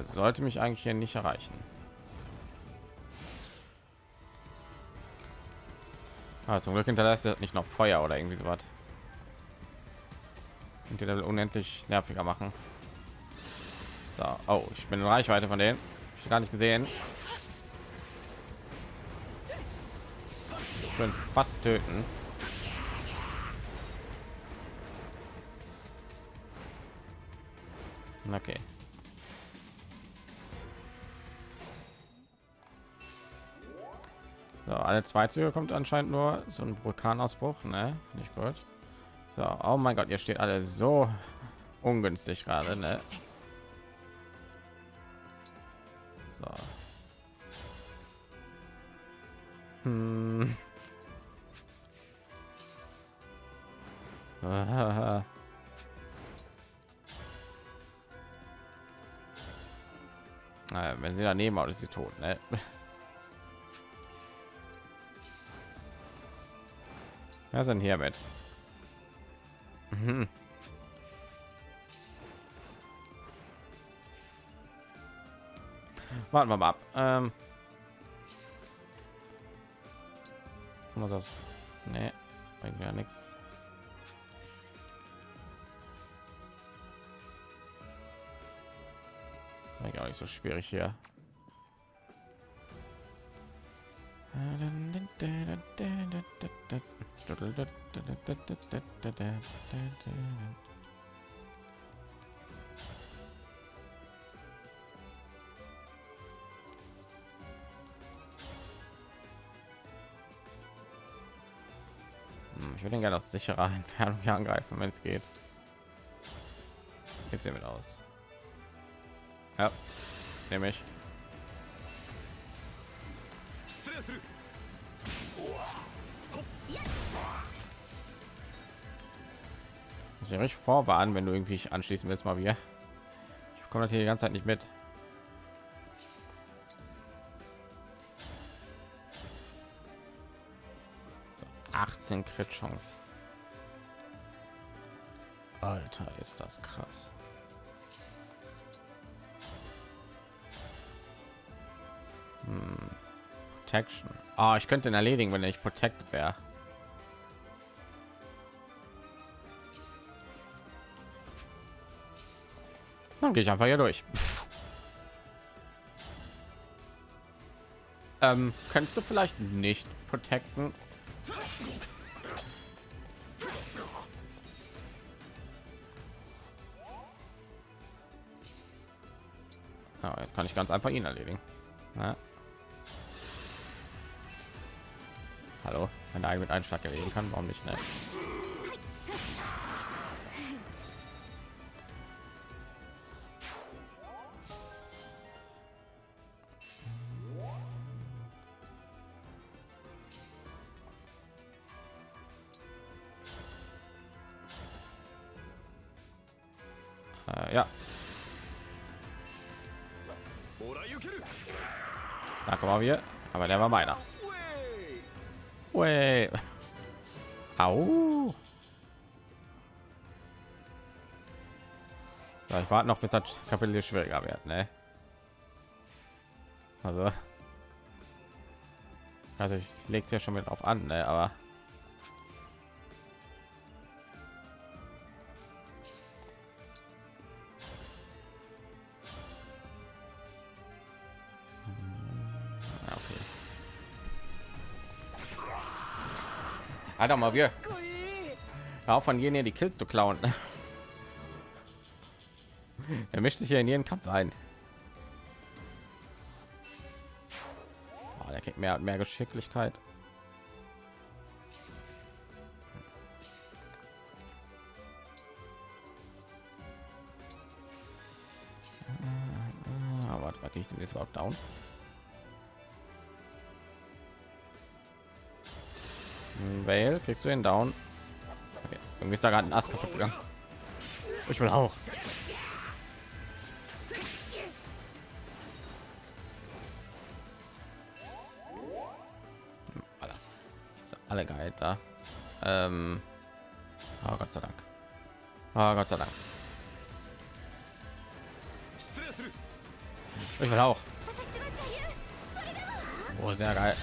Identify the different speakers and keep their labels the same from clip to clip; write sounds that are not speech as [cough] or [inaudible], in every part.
Speaker 1: der sollte mich eigentlich hier nicht erreichen. Ah, zum Glück hinterlässt er nicht noch Feuer oder irgendwie so was. Und die Level unendlich nerviger machen. So, oh, ich bin in Reichweite von denen. Ich gar nicht gesehen. Ich bin fast töten. Okay. So, alle zwei Züge kommt anscheinend nur so ein Vulkanausbruch, ne? Nicht gut. So, oh mein Gott, ihr steht alle so ungünstig gerade, ne? So. Hm. [laughs] Wenn sie daneben auch ist sie tot, ne? Was denn hier mit? Mhm. Warten wir mal ab. Ähm, was das? Nee, bringt ja nichts. Ist eigentlich auch nicht so schwierig hier. Hm, ich würde gerne aus sicherer Entfernung angreifen, wenn es geht. Jetzt sehen wir aus. Ja, nehme ich. Ich richtig vorwarnen, wenn du irgendwie anschließen willst, mal wieder. Ich komme hier die ganze Zeit nicht mit. So, 18 Crit Chance. Alter, ist das krass. Hm. Protection. Ah, ich könnte ihn erledigen, wenn ich protected wäre. Gehe ich einfach hier durch. Ähm, kannst du vielleicht nicht protecten? Ja, jetzt kann ich ganz einfach ihn erledigen. Ja. Hallo, wenn er mit Einschlag erledigen kann, warum nicht? Ne? So, ich warte noch bis das Kapitel schwieriger wird, ne? Also, also ich lege es ja schon mit auf an, ne? Aber Alter, mal wir. Auch von jenen die Kills zu klauen. [laughs] er mischt sich hier in jeden Kampf ein. Oh, der kriegt mehr mehr Geschicklichkeit. Ah, ich denn jetzt überhaupt down? Vale, kriegst du ihn down? Okay. Irgendwie ist da gerade ein Ast kaputt gegangen. Ich will auch. Da. Ähm, oh Gott sei Dank. Oh Gott sei Dank. Ich will auch. Oh, sehr geil.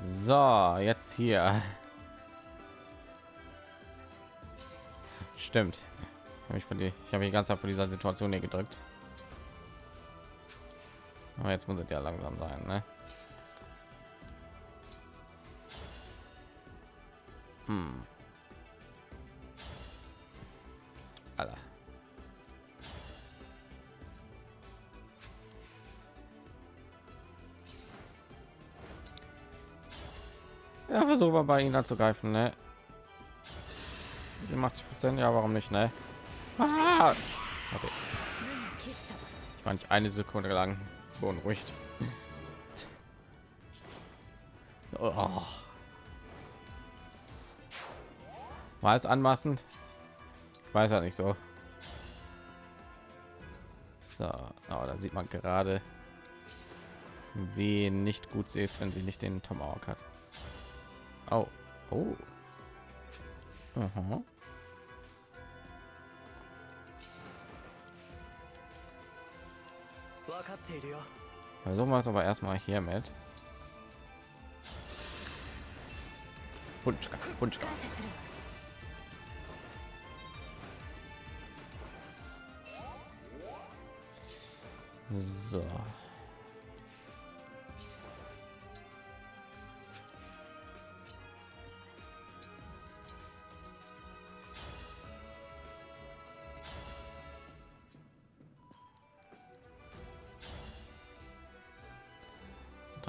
Speaker 1: So, jetzt hier. Stimmt. Ich dir, ich habe die ganze Zeit von dieser Situation hier gedrückt. Aber jetzt muss es ja langsam sein, ne? Hm. Alter. Ja, versuchen wir bei ihnen anzugreifen, ne? 87 Prozent, ja, warum nicht, ne? Ah! Okay. Ich war nicht eine Sekunde lang beunruhigt. Oh. War es anmaßend? Ich weiß ja nicht so. So, aber da sieht man gerade, wie nicht gut sie ist, wenn sie nicht den Tomahawk hat. Oh, oh. Aha. Versuchen wir es aber erstmal hier mit. Punschka, Punschka. So.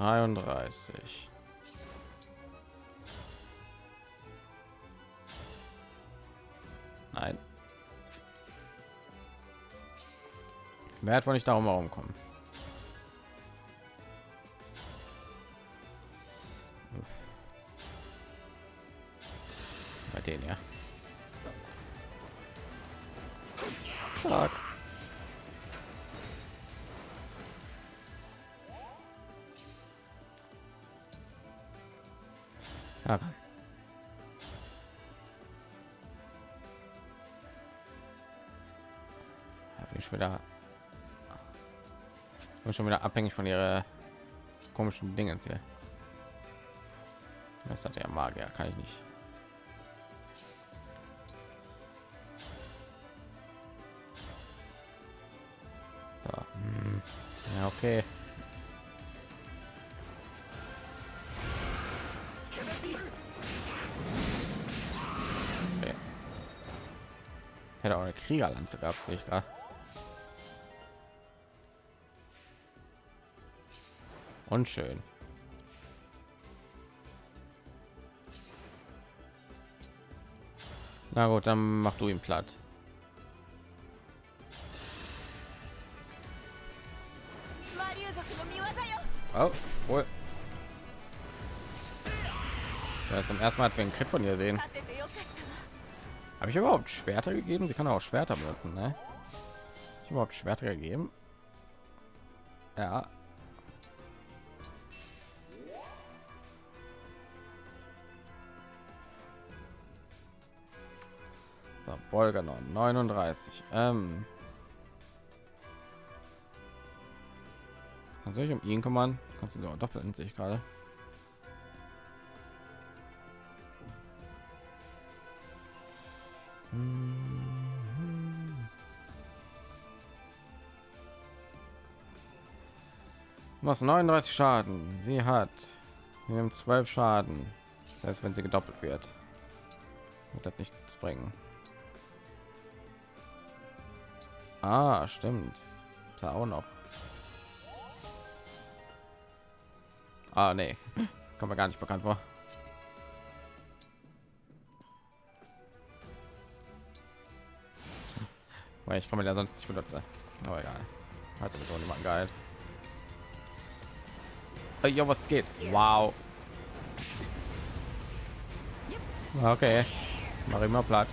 Speaker 1: Dreiunddreißig. Nein. Wer hat wohl nicht darum herumkommen? Bei denen ja. Ja. Bin ich wieder bin schon wieder abhängig von ihrer komischen Dingen hier. Das hat ja Magier, kann ich nicht. So. Hm. Ja, okay. Kriegerlanze gehabt, sehe ich gerade. Unschön. Na gut, dann mach du ihn platt. Oh, wohl. Ja, zum ersten Mal hat wir einen Crit von ihr sehen. Habe ich überhaupt Schwerter gegeben? Sie kann auch Schwerter benutzen, ne? Ich überhaupt Schwerter gegeben? Ja, So, Bolger 39. Ähm, soll ich um ihn kümmern? Kannst du so doppeln, sehe ich gerade. Was 39 Schaden. Sie hat haben 12 Schaden. Das heißt, wenn sie gedoppelt wird, wird das nichts bringen. Ah, stimmt. Da auch noch. Ah, nee. [laughs] Kommt mir gar nicht bekannt vor. Weil ich komme ja sonst nicht benutze. Aber egal. Hat sowieso niemand geil. Ja, was geht? Wow. Okay. Mach immer platt.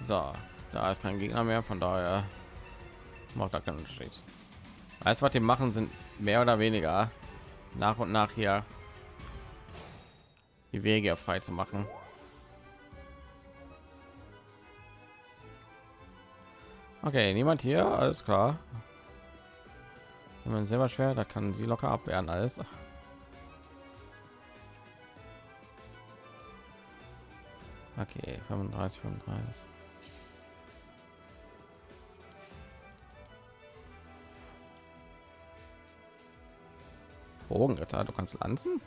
Speaker 1: So, da ist kein Gegner mehr, von daher macht da keinen Unterschied. Alles, was die machen, sind mehr oder weniger nach und nach hier die Wege frei zu machen. Okay, niemand hier, alles klar. Wenn man selber schwer, da kann sie locker abwehren alles. Okay, 35, 35. Bogenritter, du kannst lanzen?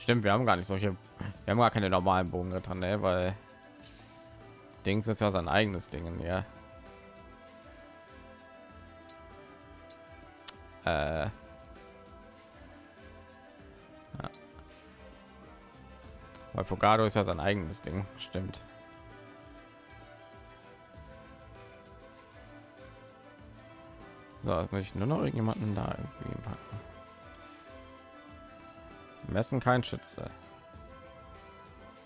Speaker 1: Stimmt, wir haben gar nicht solche, wir haben gar keine normalen Bogenritter, ne? weil Dings ist ja sein eigenes Ding, ja. Äh. Ja. Weil Fogado ist ja sein eigenes Ding, stimmt. So, jetzt muss ich nur noch irgendjemanden da irgendwie packen. Messen kein Schütze.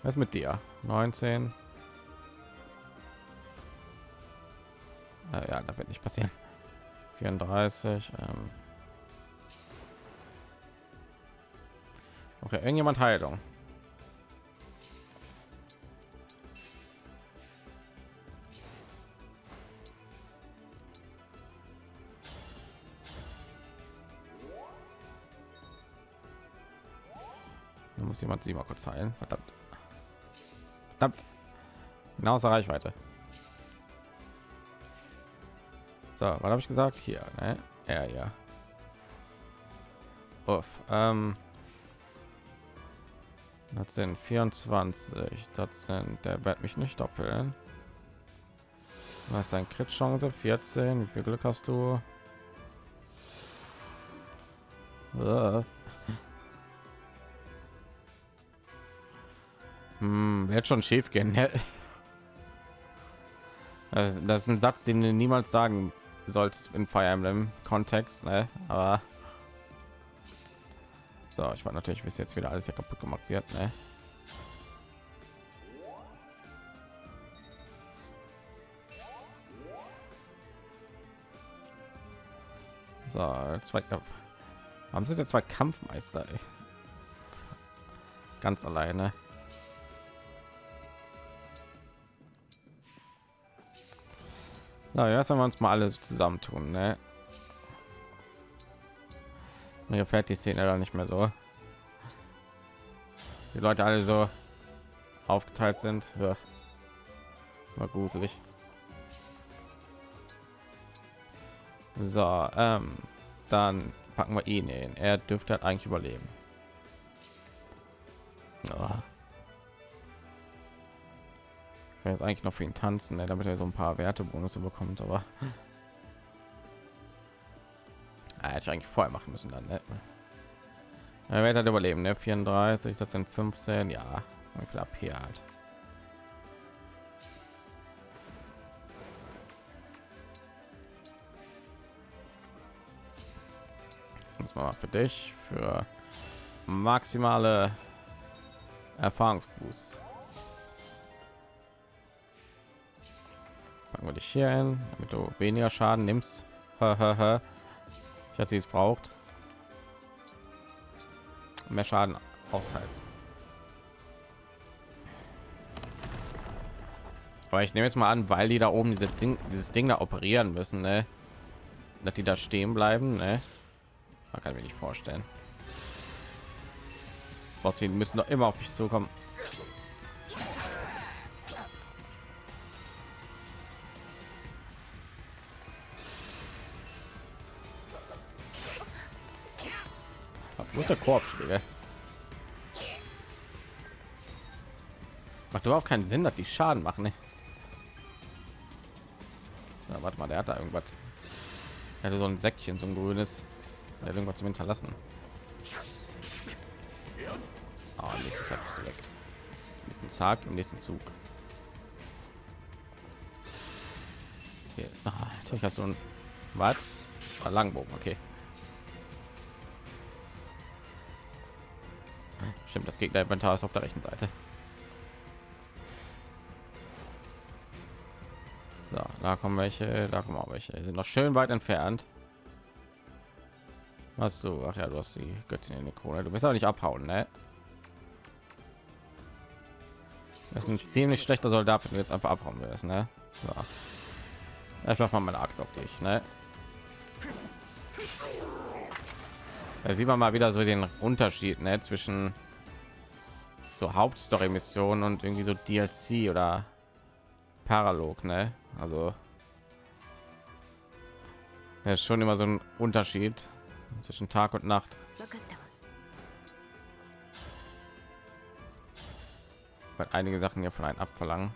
Speaker 1: Was mit dir? 19. Äh, ja, da wird nicht passieren. 34. Ähm. Okay, irgendjemand Heilung. Muss jemand sie mal kurz heilen. Verdammt. Verdammt. Genau außer Reichweite. So, was habe ich gesagt? Hier, ne? Ja, ja. Uff, ähm, das sind 24. Das sind, der wird mich nicht doppeln. Du hast ein Crit Chance 14. Wie viel Glück hast du? Uh. Hm, wird schon schief gehen. Das, das ist ein Satz, den du niemals sagen solltest in Fire Emblem Kontext, ne? Aber so, ich war natürlich, bis jetzt wieder alles hier kaputt gemacht wird, ne? So, zwei haben sie der zwei Kampfmeister ey. ganz alleine Na, ja, wenn wir uns mal alles zusammentun, ne? Mir gefällt die Szene da nicht mehr so. Die Leute alle so aufgeteilt sind. Ja. Mal gruselig. So, ähm, dann packen wir ihn in. Er dürfte halt eigentlich überleben. Oh. Ich jetzt eigentlich noch für ihn tanzen, ne, damit er so ein paar Wertebonus bekommt, aber ah, hätte ich eigentlich vorher machen müssen dann. Ne? Er wird halt überleben, ne? 34, das sind 15, ja, wie viel AP hat. Das mal für dich für maximale Erfahrungsboost. Packen wir dich hier hin damit du weniger schaden nimmst. Ich hatte sie es braucht. Mehr schaden aushalten aber ich nehme jetzt mal an weil die da oben diese ding dieses ding da operieren müssen ne? dass die da stehen bleiben ne? man kann mir nicht vorstellen. Sie müssen doch immer auf mich zukommen Gute Korbschläge. Macht überhaupt keinen Sinn, dass die Schaden machen. Ne? Ja, warte mal, der hat da irgendwas. Er hatte so ein Säckchen, so ein grünes. Er hat irgendwas zum Hinterlassen. Oh, nächsten Tag bist du weg. Nächsten Tag im nächsten Zug. Okay. Oh, natürlich hast du ein was? Langbogen, okay. Stimmt, das Gegner Inventar ist auf der rechten Seite. So, da kommen welche, da kommen auch welche. Die sind noch schön weit entfernt. Hast du? Ach ja, du hast die Göttin in der Krone. Du bist aber nicht abhauen, ne? Das ist ein ziemlich schlechter Soldat, wenn du jetzt einfach abhauen willst, ne? So. Ich mach mal meine Axt auf dich, ne? Da sieht man mal wieder so den Unterschied ne, zwischen so Hauptstory-Missionen und irgendwie so DLC oder Paralog, ne? Also ist schon immer so ein Unterschied zwischen Tag und Nacht. Weil einige Sachen ja von einem abverlangen.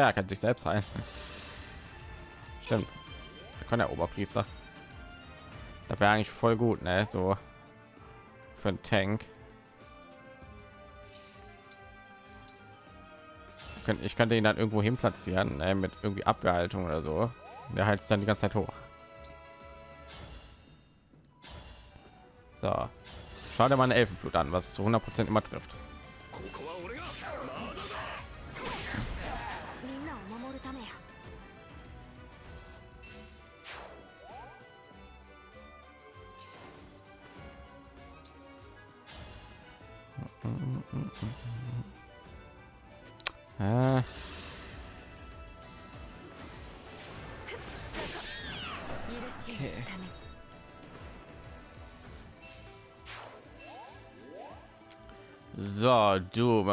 Speaker 1: Ja, er kann sich selbst heilen. Stimmt. Da kann der Oberpriester. Da wäre eigentlich voll gut, ne? So für einen Tank. Ich könnte ihn dann irgendwo hin platzieren, ne? mit irgendwie Abwehrhaltung oder so. Der heizt dann die ganze Zeit hoch. So, schau dir mal eine Elfenflut an, was zu 100 Prozent immer trifft.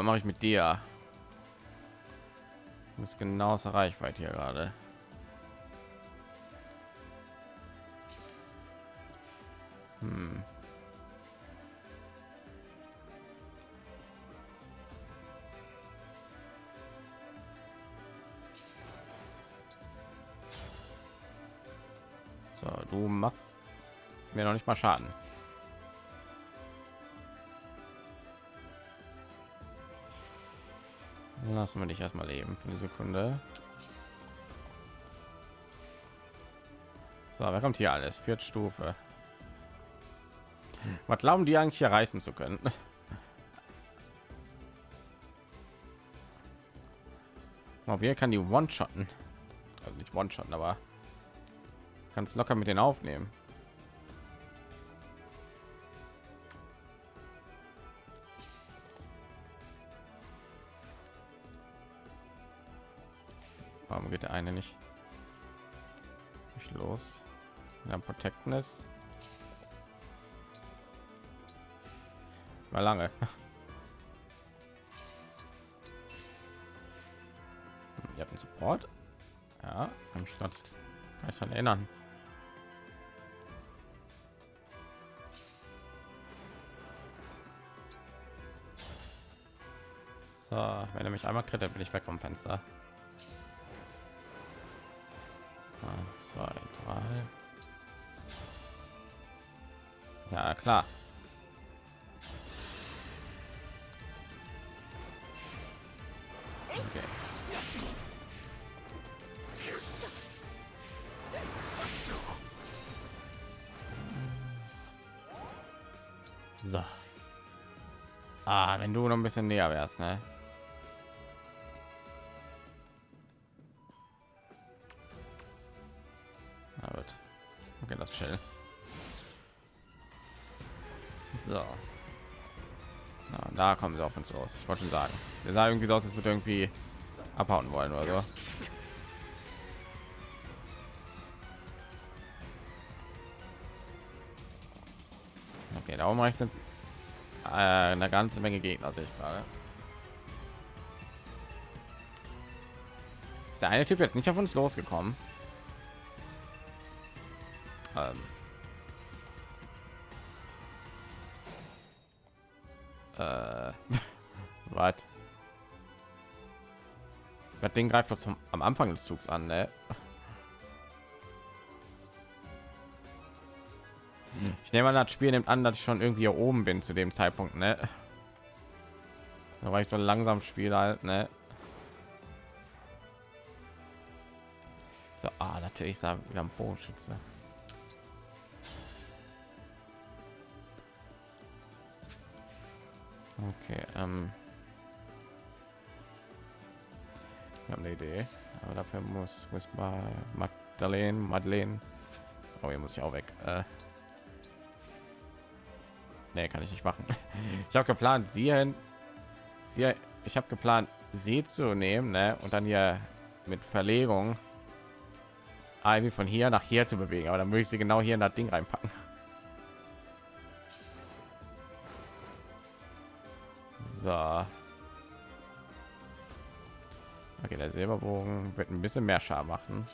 Speaker 1: Mache ich mit dir? Du bist genau aus der Reichweite hier gerade. Hm. So, du machst mir noch nicht mal Schaden. Lassen wir dich erstmal leben für eine Sekunde. So, wer kommt hier alles? Vierte Stufe. Was glauben die eigentlich hier reißen zu können? [laughs] Auf wir kann die One-Shotten. Also nicht One-Shotten, aber kannst locker mit den aufnehmen. Warum geht der eine nicht? Nicht los. Ja, Protectness. War lange. [laughs] Ihr habt einen Support. Ja, kann mich gerade kann ich daran erinnern. So, wenn er mich einmal kriegt, bin ich weg vom Fenster. Zwei, drei. Ja, klar. Okay. So. Ah, wenn du noch ein bisschen näher wärst, ne? Uns los. Ich wollte schon sagen. Wir sah irgendwie so aus, als würde irgendwie abhauen wollen oder so. Okay, da oben rechts sind äh, eine ganze Menge Gegner, gerade. Ist der eine Typ jetzt nicht auf uns losgekommen? Ding greift doch zum am Anfang des Zugs an, ne? Ich nehme an, das Spiel nimmt an, dass ich schon irgendwie hier oben bin zu dem Zeitpunkt, ne? Da war ich so langsam spiele halt, ne? So, ah, natürlich da wieder ein Bogenschütze. Okay, ähm. Ich habe eine Idee, aber dafür muss muss mal Magdalene, Madeleine. Oh, hier muss ich auch weg. Äh, nee, kann ich nicht machen. [laughs] Ich habe geplant, sie, hin- sie ich habe geplant, sie zu nehmen, ne, und dann hier mit Verlegung Ivy von hier nach hier zu bewegen, aber dann würde ich sie genau hier in das Ding reinpacken. [laughs] So. Der Silberbogen wird ein bisschen mehr Schaden machen.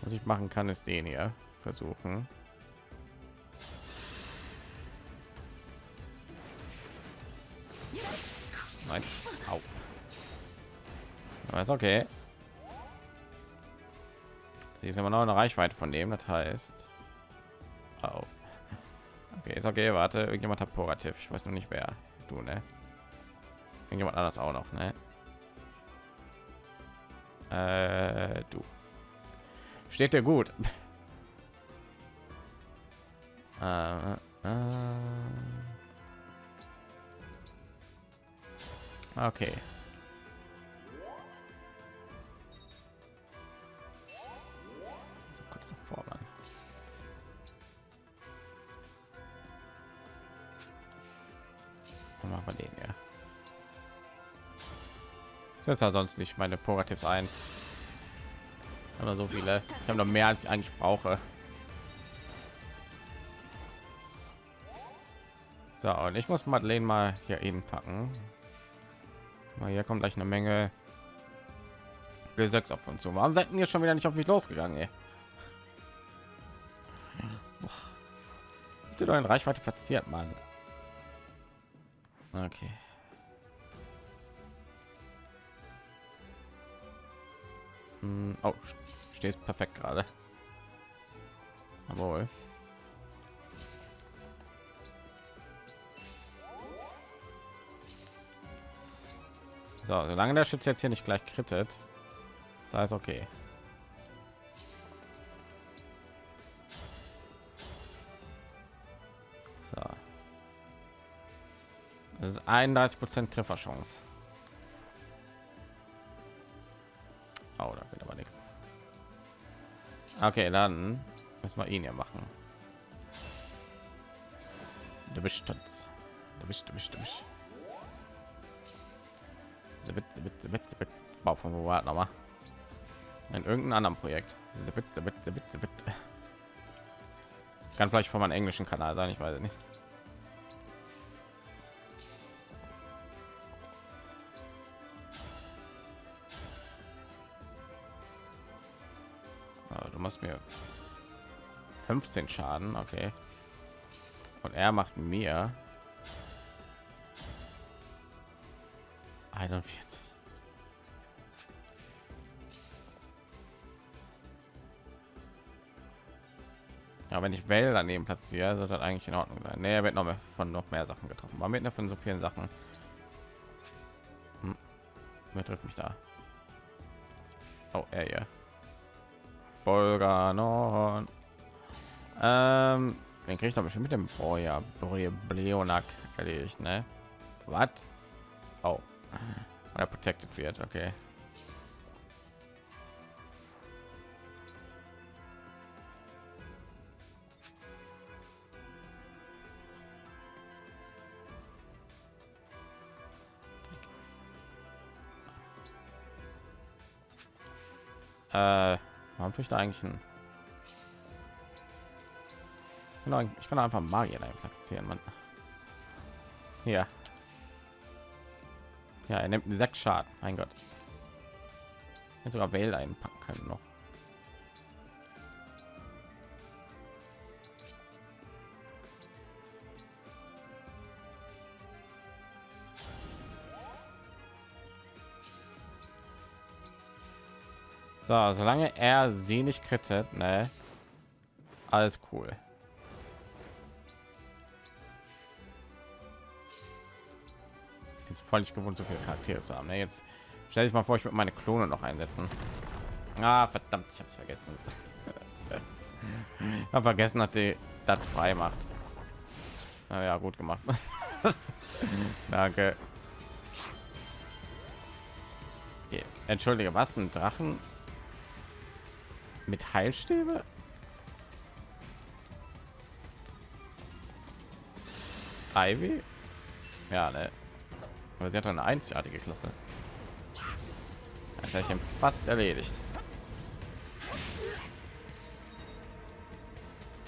Speaker 1: Was ich machen kann, ist den hier versuchen. Nein. Au. Aber ist okay. Die ist immer noch eine Reichweite von dem, das heißt. Au. Okay, ist okay, warte, irgendjemand hat Porativ. Ich weiß noch nicht wer. Du, ne? Irgendjemand anders auch noch, ne? Äh, du. Steht dir gut. [laughs] äh, äh. Okay. Setze sonst nicht meine Pogativs ein. Aber so viele. Ich habe noch mehr als ich eigentlich brauche. So, und ich muss Madeleine mal hier eben packen. Mal hier kommt gleich eine Menge Gesetz auf uns zu. Warum seid ihr schon wieder nicht auf mich losgegangen? Ey? Habt ihr doch in Reichweite platziert, Mann. Okay. Hm, Oh, steht perfekt gerade. Jawohl. So, solange der Schütze jetzt hier nicht gleich krittet, das heißt okay. So. Das ist 31 Prozent Trefferchance. Okay, dann müssen wir ihn ja machen. Du bist uns. Du bist, du bist, du bist. Zibbit, zibbit, zibbit, zibbit. Bau von wo war noch mal? In irgendeinem anderen Projekt. Zibbit, zibbit, zibbit, zibbit. Kann vielleicht von meinem englischen Kanal sein, ich weiß nicht. 15 Schaden, okay. Und er macht mir 41. Ja, wenn ich Well daneben platziere, sollte das eigentlich in Ordnung sein. Nee, er wird noch mehr von noch mehr Sachen getroffen. War mit von so vielen Sachen. Hm. Wer trifft mich da? Oh, er hier. Bolganon. Ähm, den kriege ich doch bestimmt mit dem ja Bleonak erledigt, ne? Was? Oh, er protected wird, okay. Äh, warum tue ich da eigentlich ein? Genau, ich kann einfach Magier da platzieren, man. Ja. Ja, er nimmt sechs Schaden. Mein Gott. Jetzt sogar Wähler einpacken können noch. So, solange er sie nicht krittet, ne? Alles cool. Voll nicht gewohnt, so viele Charaktere zu haben. Ne? Jetzt Stell dich mal vor, ich würde meine Klone noch einsetzen. Ah, verdammt, ich habe es vergessen. [laughs] ich habe vergessen, dass die das frei macht. Na ja, gut gemacht. [laughs] Danke. Okay. Entschuldige, was ein Drachen mit Heilstäbe? Ivy? Ja, ne. Aber sie hat eine einzigartige Klasse. Ja, fast erledigt.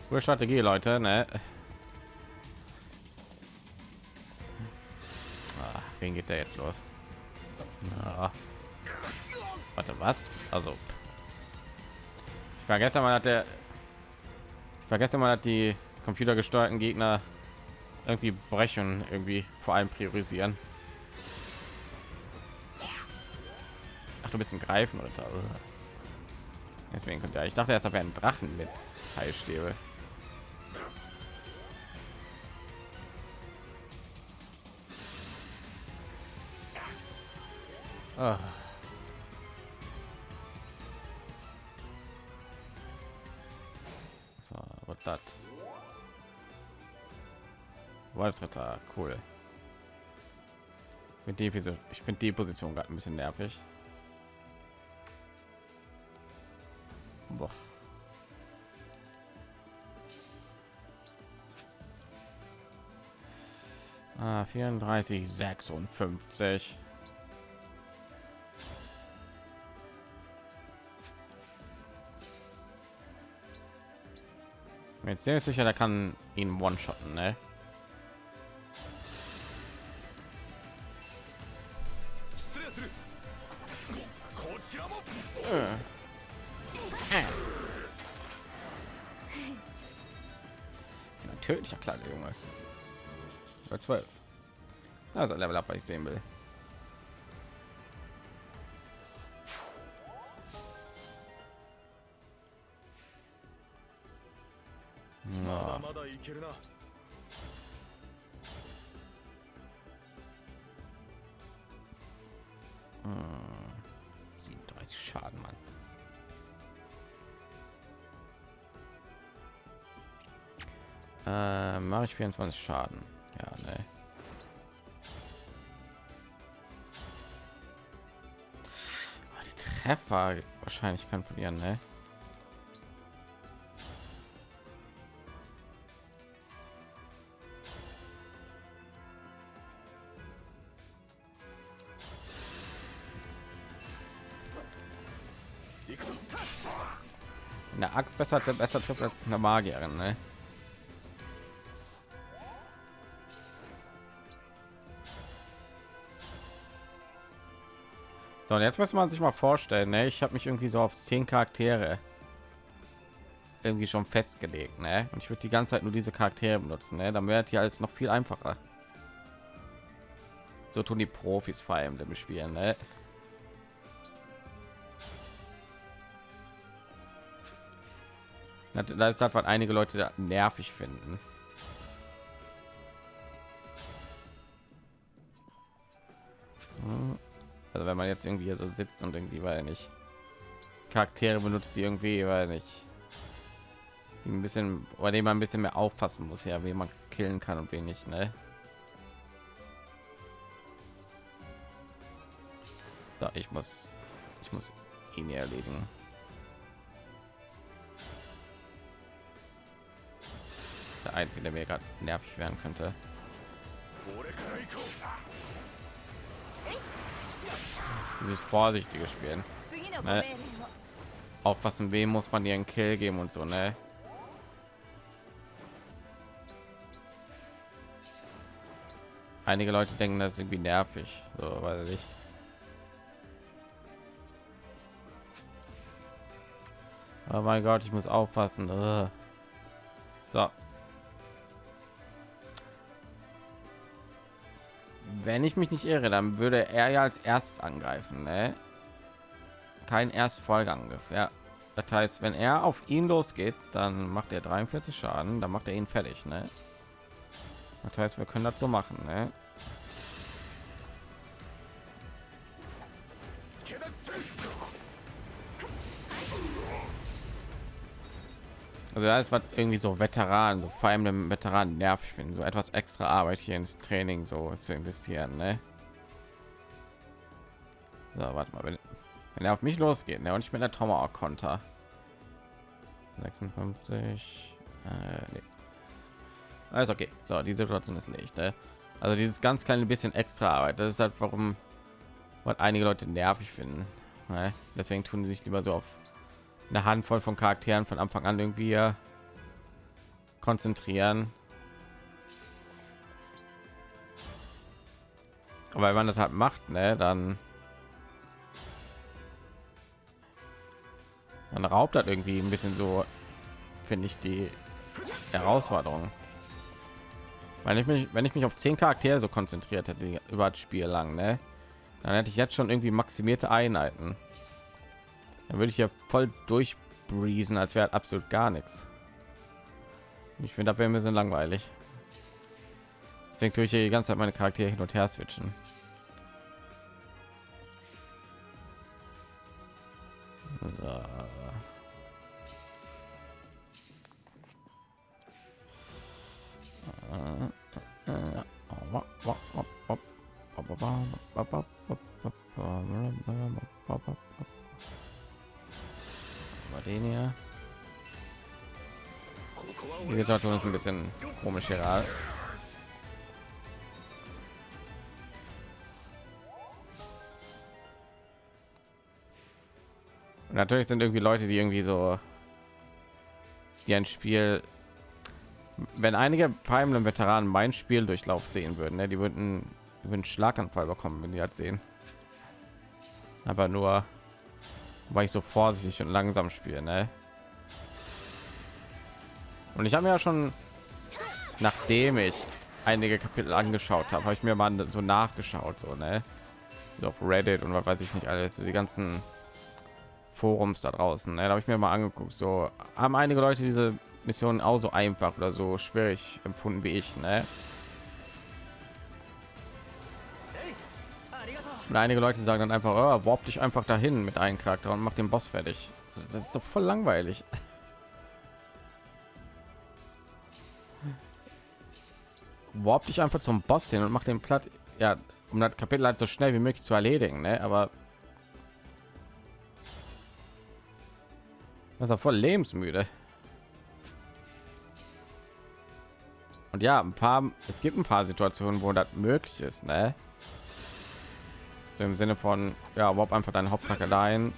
Speaker 1: Gute Strategie, Leute, ne? Ah, wen geht der jetzt los? Ja. Warte, was? Also, ich vergesse mal, hat der, ich vergesse mal, hat die computergesteuerten Gegner irgendwie brechen, irgendwie vor allem priorisieren. Ach, du bist ein Greifen oder deswegen könnte er. Ich dachte, er wäre ein Drachen mit Heilstäbe. Oh. So, was das? Wolfsritter, cool. Mit die ich finde die Position gerade ein bisschen nervig. Boah. Ah, 34, 56. Jetzt sehr sicher, der kann ihn one-shotten, ne? Junge. Bei 12. Also Level up, was ich sehen will. Hm. 37 Schaden, Mann. Äh, Mache ich 24 Schaden. Ja, ne. Die Treffer wahrscheinlich kann verlieren, ne? eine Axt besser besser trifft als eine Magierin, ne? So, und jetzt muss man sich mal vorstellen, ne? ich habe mich irgendwie so auf zehn Charaktere irgendwie schon festgelegt, ne? Und ich würde die ganze Zeit nur diese Charaktere benutzen, ne? Dann wäre hier alles noch viel einfacher. So tun die Profis vor allem im Spielen, ne? Da ist das, was einige Leute nervig finden. Also wenn man jetzt irgendwie so sitzt und irgendwie weil nicht Charaktere benutzt, die irgendwie weil nicht ein bisschen oder dem man ein bisschen mehr aufpassen muss, ja, wie man killen kann und wenig, ne? So, ich muss ich muss ihn erledigen. Der einzige, der mir gerade nervig werden könnte. Dieses vorsichtige Spielen. Ne? Aufpassen, wem muss man ihren Kill geben und so, ne? Einige Leute denken, das ist irgendwie nervig, so weiß ich. Oh mein Gott, ich muss aufpassen. So, wenn ich mich nicht irre, dann würde er ja als erstes angreifen, ne? Kein Erstfolgeangriff, ja. Das heißt, wenn er auf ihn losgeht, dann macht er 43 Schaden, dann macht er ihn fertig, ne? Das heißt, wir können das so machen, ne? Also alles was irgendwie so Veteranen, so vor allem dem Veteranen nervig finden, so etwas extra Arbeit hier ins Training so zu investieren, ne? So, warte mal, wenn, wenn er auf mich losgeht, ne, und ich mit der Tomahawk Konter. 56 äh, nee. alles okay so die situation ist nicht ne? also dieses ganz kleine bisschen extra arbeit das ist halt warum was einige leute nervig finden ne? deswegen tun sie sich lieber so auf eine handvoll von charakteren von anfang an irgendwie konzentrieren aber wenn man das halt macht ne, dann dann raubt das irgendwie ein bisschen so finde ich die herausforderung wenn ich mich wenn ich mich auf zehn charaktere so konzentriert hätte über das spiel lang ne? dann hätte ich jetzt schon irgendwie maximierte einheiten dann würde ich ja voll durchbriesen als wäre absolut gar nichts. Ich finde das wäre ein bisschen langweilig. Deswegen tue ich hier die ganze zeit meine charaktere hin und her switchen. So. Mal den hier. Die Situation ist ein bisschen komisch hier. Und natürlich sind irgendwie Leute, die irgendwie so die ein Spiel wenn einige Fire Veteranen mein Spiel Durchlauf sehen würden, ne, die würden über einen Schlaganfall bekommen, wenn die das sehen. Aber nur, weil ich so vorsichtig und langsam spiele, ne? Und ich habe ja schon, nachdem ich einige Kapitel angeschaut habe, habe ich mir mal so nachgeschaut, so ne, so auf Reddit und was weiß ich nicht alles, so die ganzen Forums da draußen. Ne? Da habe ich mir mal angeguckt. So haben einige Leute diese Mission auch so einfach oder so schwierig empfunden wie ich. Ne? Und einige Leute sagen dann einfach, oh, warp dich einfach dahin mit einem Charakter und mach den Boss fertig. Das ist doch voll langweilig. [laughs] Warp dich einfach zum Boss hin und mach den platt. Ja, um das Kapitel halt so schnell wie möglich zu erledigen. Ne? Aber das ist voll lebensmüde. Und ja, ein paar, es gibt ein paar Situationen, wo das möglich ist, ne? So Im Sinne von, ja, überhaupt einfach deinen Hauptcharakter dahin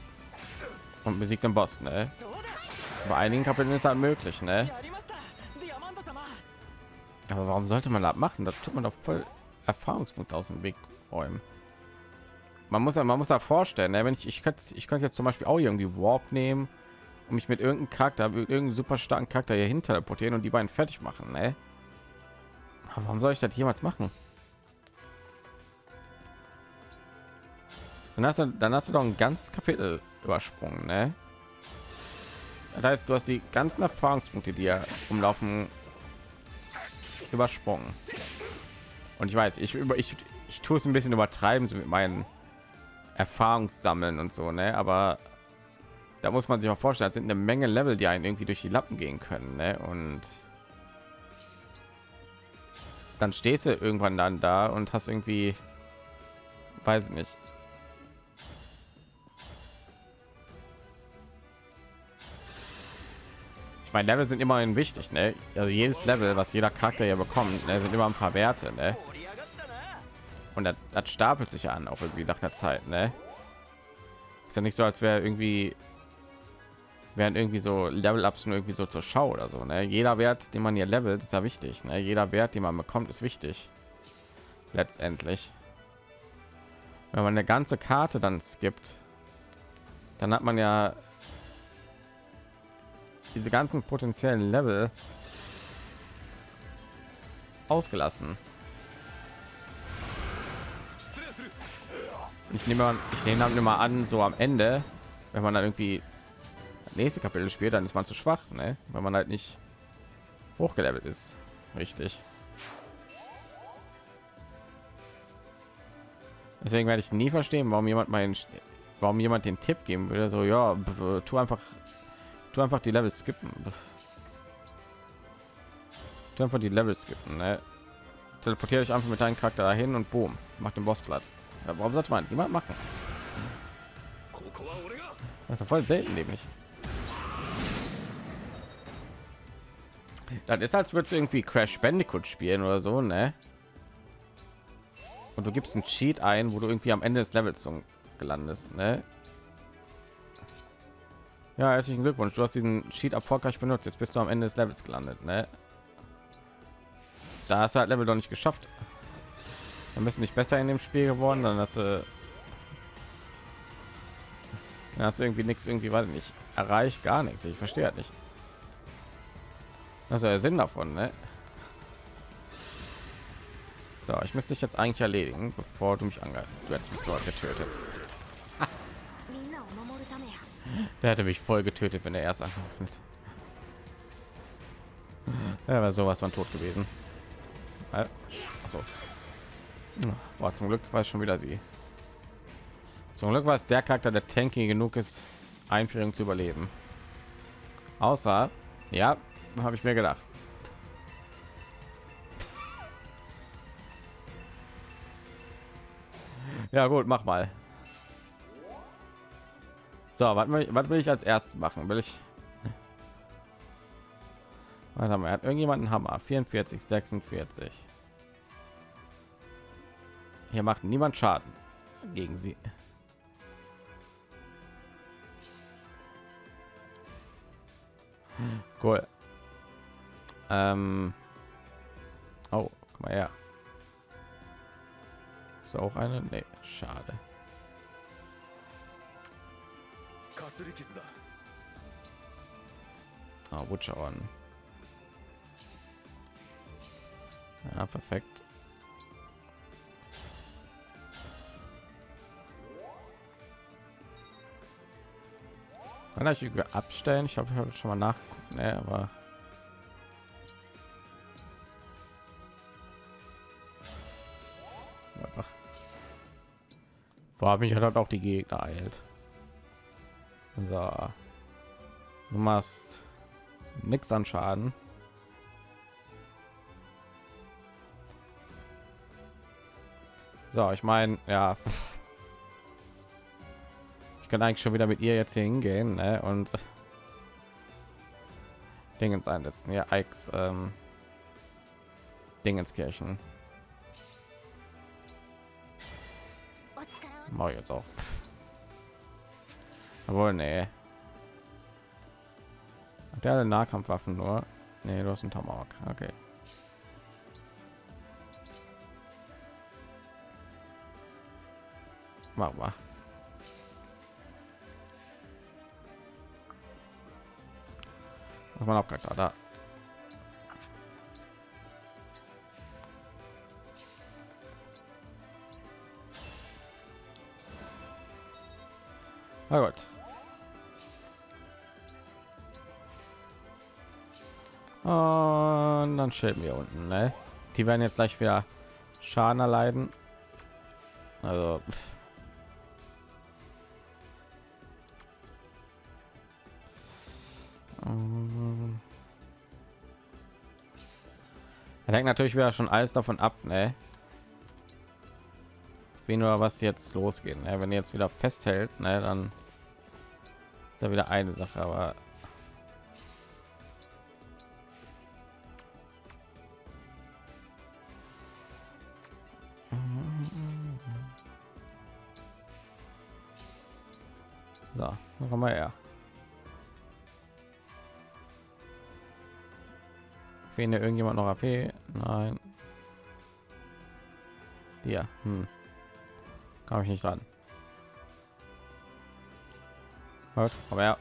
Speaker 1: und besiegt den Boss, ne? Bei einigen Kapiteln ist das möglich, ne? Aber warum sollte man das machen? Das tut man doch voll Erfahrungspunkt aus dem Weg räumen. Man muss ja, man muss da vorstellen, ne? wenn ich ich könnte ich könnte jetzt zum Beispiel auch irgendwie Warp nehmen und mich mit irgendeinem Charakter, mit irgendeinem super starken Charakter hier hinter teleportieren und die beiden fertig machen, ne? Aber warum soll ich das jemals machen? Dann hast du, dann hast du doch ein ganzes Kapitel übersprungen, ne? Das heißt, du hast die ganzen Erfahrungspunkte, die ja umlaufen, übersprungen. Und ich weiß, ich über ich, ich tue es ein bisschen übertreiben so mit meinen Erfahrungssammeln und so, ne? Aber da muss man sich auch vorstellen, sind eine Menge Level, die einen irgendwie durch die Lappen gehen können, ne? Und dann stehst du irgendwann dann da und hast irgendwie weiß nicht ich meine level sind immerhin wichtig ne? also jedes level was jeder charakter ja bekommt ne? sind immer ein paar werte ne? und das, das stapelt sich an auch irgendwie nach der zeit ne? ist ja nicht so als wäre irgendwie werden irgendwie so Level-Ups nur irgendwie so zur Schau oder so. Ne? Jeder Wert, den man hier levelt, ist ja wichtig. Ne? Jeder Wert, den man bekommt, ist wichtig. Letztendlich. Wenn man eine ganze Karte dann skippt, dann hat man ja diese ganzen potenziellen Level ausgelassen. Ich nehme, ich nehme immer an, so am Ende, wenn man dann irgendwie nächste Kapitel spielt, dann ist man zu schwach, ne? wenn man halt nicht hochgelevelt ist. Richtig. Deswegen werde ich nie verstehen, warum jemand meinen, warum jemand den Tipp geben würde, so ja, tu einfach, tu einfach die Level skippen. einfach die Level skippen. Ne? Teleportiere ich einfach mit deinem Charakter dahin und boom, macht den Boss platt. Ja, warum sollte man niemand machen? Das ist voll selten nämlich. Das ist als würdest du irgendwie Crash Bandicoot spielen oder so, ne? Und du gibst einen Cheat ein, wo du irgendwie am Ende des Levels gelandet, ne? Ja, herzlichen Glückwunsch. Du hast diesen Cheat erfolgreich benutzt. Jetzt bist du am Ende des Levels gelandet, ne? Da hast du halt Level doch nicht geschafft. Wir müssen nicht besser in dem Spiel geworden, dann hast du dann hast du irgendwie nichts irgendwie weil nicht erreicht, gar nichts. Ich verstehe halt nicht. Das ist der Sinn davon, ne? So, ich müsste dich jetzt eigentlich erledigen, bevor du mich angreifst. Du hättest mich so getötet. Der hätte mich voll getötet, wenn er erst angegriffen Er war sowas von tot gewesen. Also, war zum Glück war schon wieder sie. Zum Glück war es der Charakter, der tanky genug ist, Einführung zu überleben. Außer, ja, habe ich mir gedacht. Ja gut, mach mal. So, was will, ich als erstes machen? Will ich? Was haben wir? Hat irgendjemanden Hammer? 44, 46. Hier macht niemand Schaden gegen sie. Cool. Ähm. Oh, guck mal her. Ist auch eine? Nee, schade. Butcher on. Ja, perfekt. Kann ich abstellen? Ich habe schon mal nachgucken, ne, aber Vor mich hat auch die Gegner eilt. So. Du machst nichts an Schaden. So, ich meine, ja. Ich kann eigentlich schon wieder mit ihr jetzt hier hingehen ne? und Dingens einsetzen. Ja, Ikes ähm, Dingenskirchen. Mache jetzt auch. Aber nee. Hat der Nahkampfwaffen nur? Nee, du hast einen Tomahawk. Okay. Mach mal. Was man auch gerade da. Na gut. Und dann stellen wir unten, ne? Die werden jetzt gleich wieder Schaden erleiden. Also Er hängt natürlich wieder schon alles davon ab, ne? Wie nur was jetzt losgehen. Ne? Wenn er jetzt wieder festhält, ne, dann ist ja wieder eine Sache, aber so, komm mal her. Fehlen irgendjemand noch AP? Nein. Ja, hm. Kam ich nicht dran. Gut, komm her.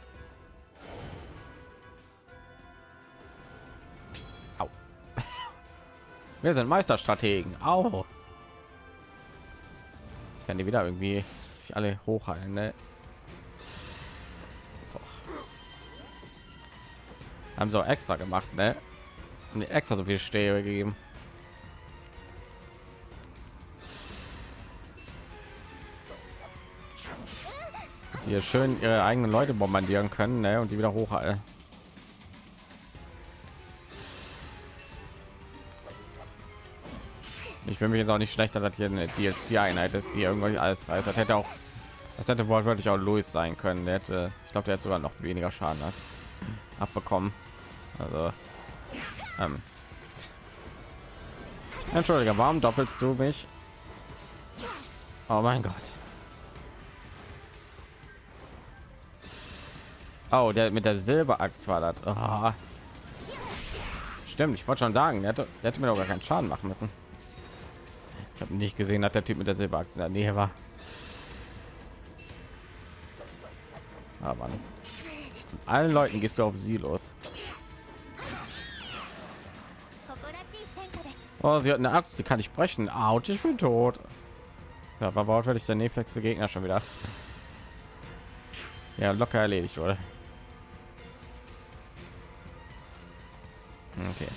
Speaker 1: Au. [laughs] Wir sind Meisterstrategen. Au. Ich kann die wieder irgendwie sich alle hochhalten. Ne? Haben so extra gemacht, ne? Und extra so viel Stäbe gegeben. die schön ihre eigenen Leute bombardieren können ne? und die wieder hochhalten. Ich will mich jetzt auch nicht schlechter, dass hier eine DLC-Einheit ist, die irgendwie alles reißt. Das hätte auch, das hätte wortwörtlich auch Louis sein können. Der hätte, ich glaube, der hat sogar noch weniger Schaden hat, abbekommen. Also, ähm, entschuldige, warum doppelst du mich? Oh mein Gott. Oh, der mit der Silberaxt war das. Oh. Stimmt, ich wollte schon sagen, der hätte, der hätte mir doch gar keinen Schaden machen müssen. Ich habe nicht gesehen, dass der Typ mit der Silberachse in der Nähe war. Aber ah, allen Leuten gehst du auf sie los. Oh, sie hat eine Axt, die kann ich brechen. Autsch, ich bin tot. Ja, war wortwörtlich der nächste Gegner schon wieder. Ja, locker erledigt, wurde. Okay.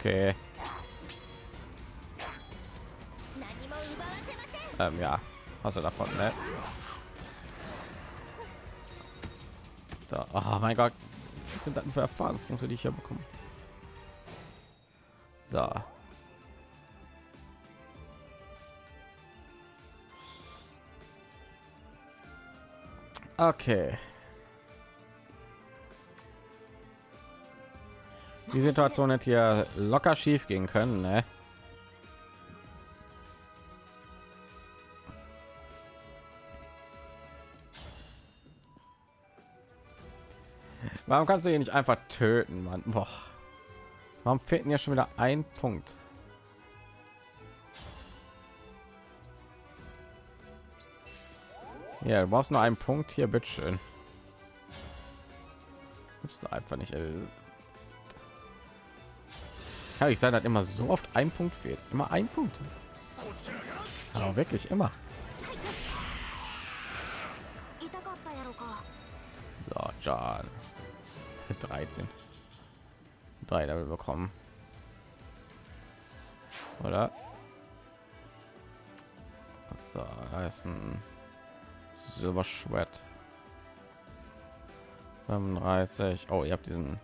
Speaker 1: Okay. Ähm, ja, hast du davon, ne? So, oh mein Gott, sind das für Erfahrungspunkte, die ich hier bekomme? So. Okay. Die Situation hätte hier locker schief gehen können, ne? Warum kannst du ihn nicht einfach töten, Mann? Boah. Warum fehlt ja schon wieder ein Punkt? Ja, du brauchst nur einen Punkt hier, bitteschön. Gibt's einfach nicht. Ey. Kann ich sein, dass immer so oft ein Punkt fehlt. Immer ein Punkt. Aber wirklich immer. So, John. 13. Drei Level bekommen. Oder? So, da ist ein Silberschwert. 35. Oh, ihr habt diesen.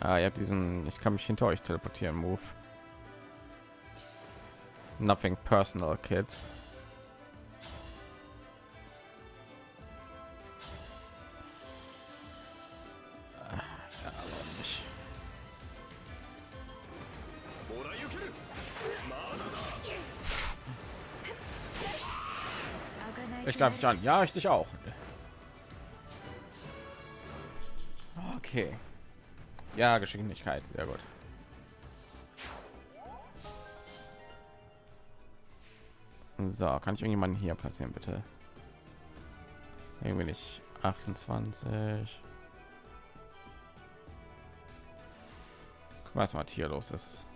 Speaker 1: Ah, ihr habt diesen. Ich kann mich hinter euch teleportieren. Move. Nothing personal, Kid. Ich greife dich an. Ja, ich dich auch. Okay. Ja, Geschwindigkeit. Sehr gut. So, kann ich irgendjemanden hier platzieren, bitte? Irgendwie nicht. 28. Guck mal, was hier los ist.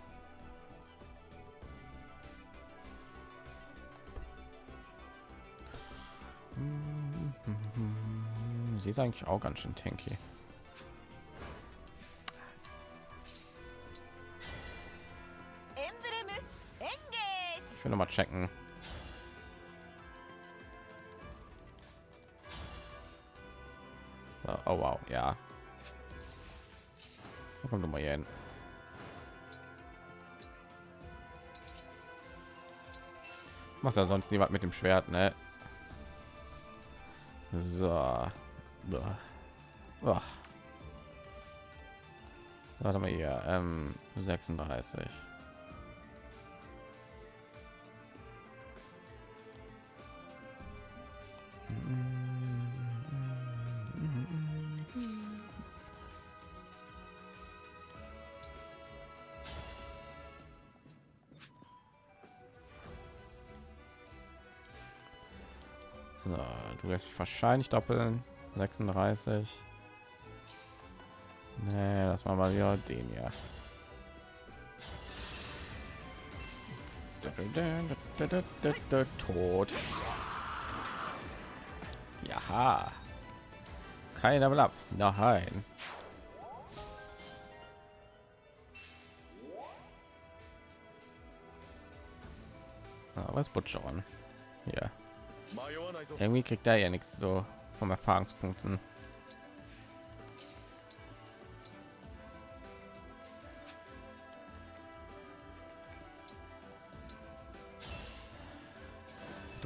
Speaker 1: Sie ist eigentlich auch ganz schön tanky. Ich will noch mal checken. So, oh wow, ja. Kommt mal hier hin. Was ja sonst niemand mit dem Schwert, ne? So. Ach. Warte mal hier, ähm, 36. So, du wirst mich wahrscheinlich doppeln. 36. Nee, das war mal wieder den ja. Tot. Ja. Kein Level ab. Nein. Ah, was Butcher an? Ja. Irgendwie kriegt er ja nichts so vom Erfahrungspunkten.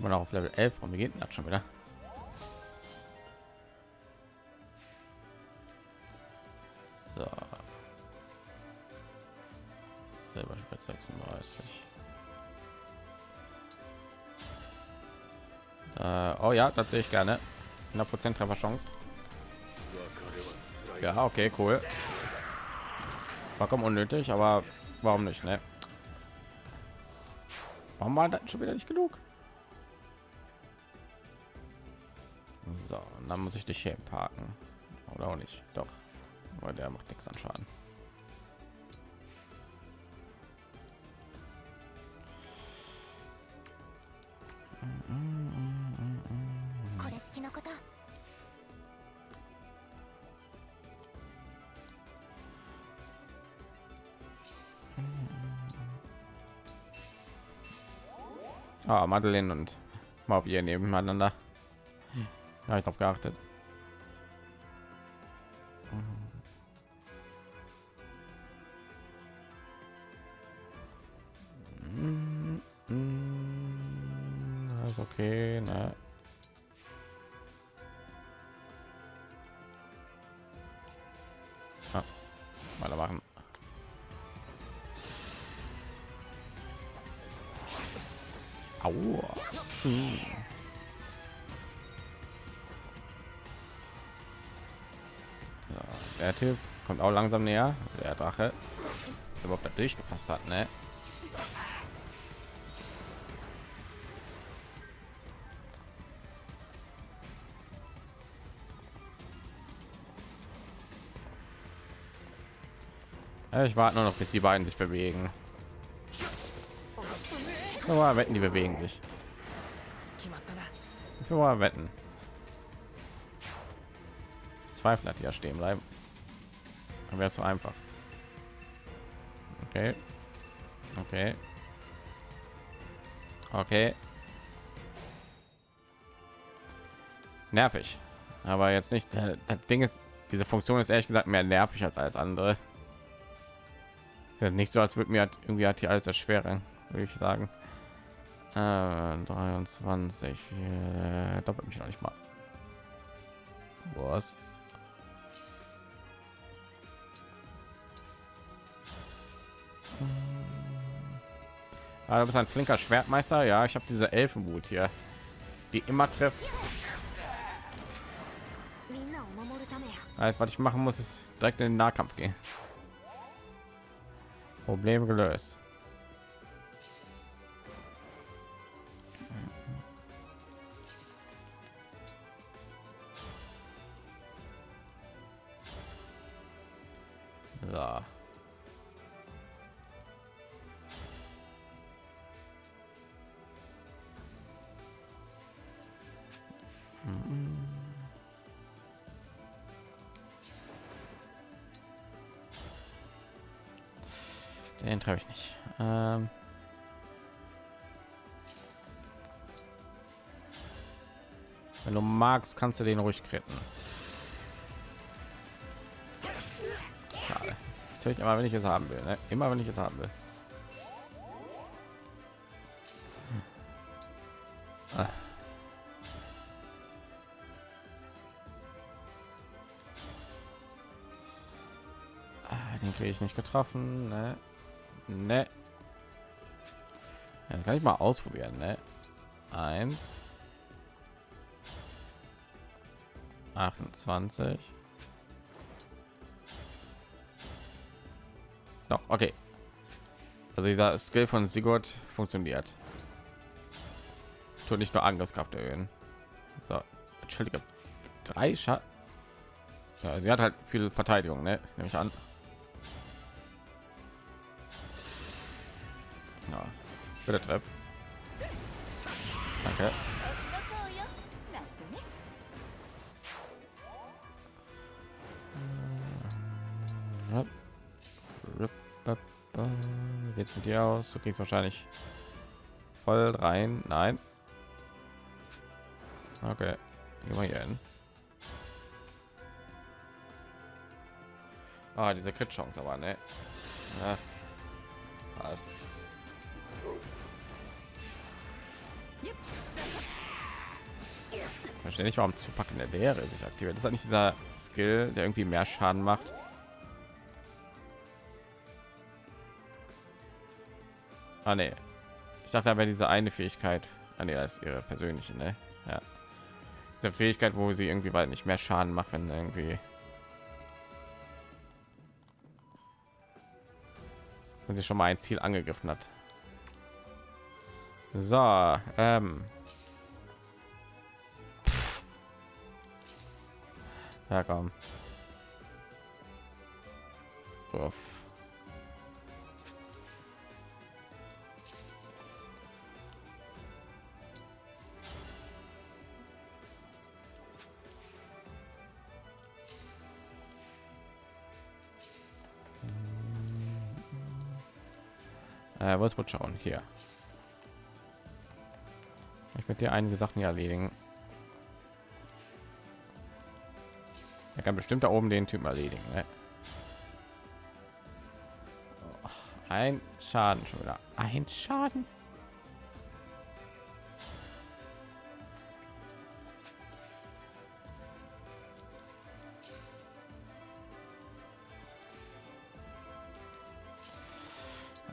Speaker 1: man auch auf Level 11 und wir gehen schon wieder. So. 36. Da, äh, oh ja, tatsächlich gerne. 100% Trefferchance. Ja, okay, cool. Vollkommen unnötig, aber warum nicht, ne? Warum war das schon wieder nicht genug? So, dann muss ich dich hier parken. Oder auch nicht. Doch. Aber der macht nichts an Schaden. Ah, Madeleine und Mavier nebeneinander. Ja, ich darauf geachtet. auch langsam näher. Also der Drache, überhaupt da durchgepasst hat, ne? Ich warte nur noch, bis die beiden sich bewegen. Nur wetten, die bewegen sich. Nur wetten. Zweifel hat ja stehen bleiben. Dann wäre zu einfach. Okay. Okay. Okay. Nervig. Aber jetzt nicht. äh, Das Ding ist, diese Funktion ist ehrlich gesagt mehr nervig als alles andere. Nicht so, als würde mir halt irgendwie hat hier alles erschweren, würde ich sagen. Äh, 23 äh, doppelt mich noch nicht mal was Ah, du bist ein flinker Schwertmeister. Ja, ich habe diese Elfenwut hier, die immer trifft.
Speaker 2: Ah,
Speaker 1: Alles, was ich machen muss, ist direkt in den Nahkampf gehen. Problem gelöst. Wenn du magst, kannst du den ruhig. Schade. Natürlich immer, wenn ich es haben will. Ne? Immer, wenn ich es haben will. Ah. Ah, Den kriege ich nicht getroffen. Ne? Ne. Ja, kann ich mal ausprobieren. Ne? Eins. 28. noch okay. Also dieser skill von sigurd funktioniert. Tut nicht nur angriffskraft erhöhen. So entschuldige. Drei Scha ja, sie hat halt viel verteidigung ne? nehme ich an. Ja bitte treff. Danke sieht's mit dir aus? Du kriegst wahrscheinlich voll rein. Nein. Okay. Gehen wir hier hin. Ah, diese Crit-Chance aber, ne? Ja. Passt. Verstehe nicht, warum Zupacken der Leere sich aktiviert. Das ist halt nicht dieser Skill, der irgendwie mehr Schaden macht. Ah, nee. Ich dachte aber diese eine Fähigkeit. Ah, nee, das ist ihre persönliche, ne? Ja. Diese Fähigkeit, wo sie irgendwie bald nicht mehr Schaden macht, wenn irgendwie wenn sie schon mal ein Ziel angegriffen hat. So, ähm. Ja, komm. Uff. Äh, was wird schauen hier? Ich mit dir einige Sachen hier erledigen. Er kann bestimmt da oben den Typen erledigen. Ne? Ein Schaden schon wieder. Ein Schaden.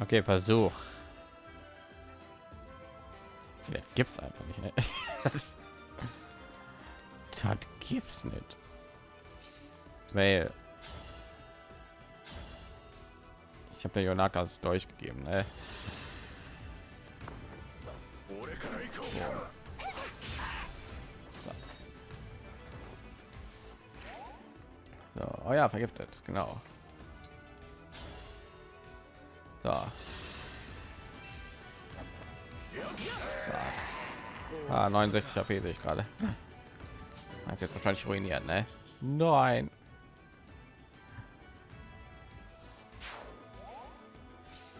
Speaker 1: Okay, Versuch. Ja, gibt's einfach nicht. Ne? [laughs] das gibt's nicht. Weil ich habe der Jonakas durchgegeben. Ne? So, oh ja, vergiftet, genau. So. so. Ah, 69 HP sehe ich gerade. Das jetzt wahrscheinlich ruiniert, ne? Nein.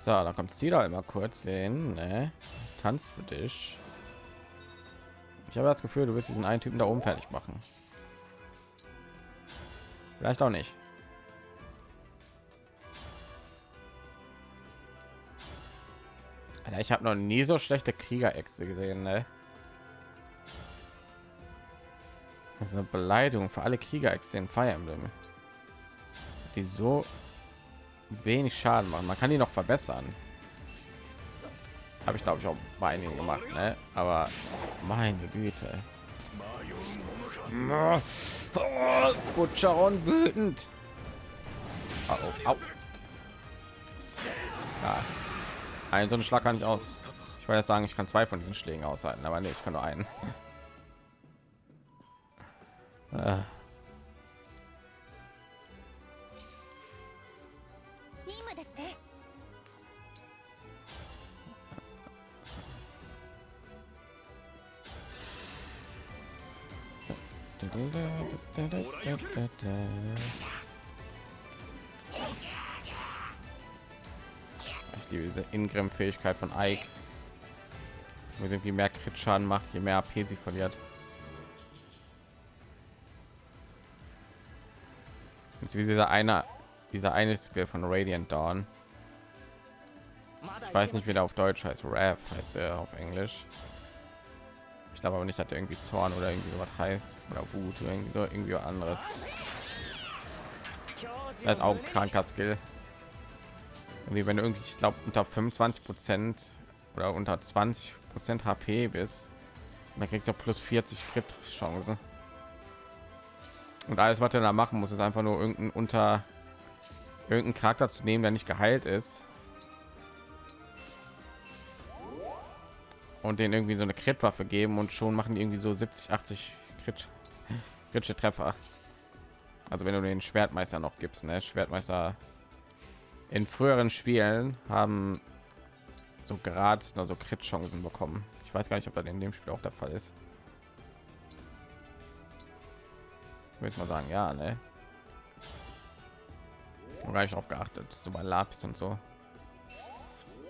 Speaker 1: So, da kommt sie da immer kurz hin, ne? Tanzt für dich. Ich habe das Gefühl, du wirst diesen einen Typen da oben fertig machen. Vielleicht auch nicht. Ich habe noch nie so schlechte Kriegeräxte gesehen, ne? Das ist eine Beleidigung für alle Kriegeräxte in Fire Emblem. Die so wenig Schaden machen. Man kann die noch verbessern. Habe ich glaube ich auch bei einigen gemacht, ne? Aber meine Güte. Gut, Sharon wütend. Oh, oh, au. Ja. Ein so einen Schlag kann ich aus. Ich wollte sagen, ich kann zwei von diesen Schlägen aushalten, aber nee, ich kann nur einen. [laughs] Ingrim-Fähigkeit von Ike. Wo sie irgendwie mehr Crit-Schaden macht, je mehr AP sie verliert. Jetzt wie dieser eine, dieser eine Skill von Radiant Dawn. Ich weiß nicht, wie der auf Deutsch heißt. Rav heißt er auf Englisch. Ich glaube aber nicht, dass er irgendwie Zorn oder irgendwie sowas heißt oder Wut oder irgendwie so irgendwie anderes. Das ist auch ein kranker Skill. Irgendwie wenn du irgendwie, ich glaube unter 25 Prozent oder unter 20 Prozent HP bist, dann kriegst du plus 40 Crit Chance. Und alles, was er da machen muss, ist einfach nur irgendein unter irgendeinen Charakter zu nehmen, der nicht geheilt ist. Und den irgendwie so eine Crit-Waffe geben und schon machen die irgendwie so 70, 80 Crit, kritische Treffer. Also wenn du den Schwertmeister noch gibst, ne? Schwertmeister in früheren Spielen haben so gerade so Crit-Chancen bekommen. Ich weiß gar nicht, ob das in dem Spiel auch der Fall ist. würde mal sagen, ja, ne? Gar nicht darauf geachtet, so bei Lapis und so.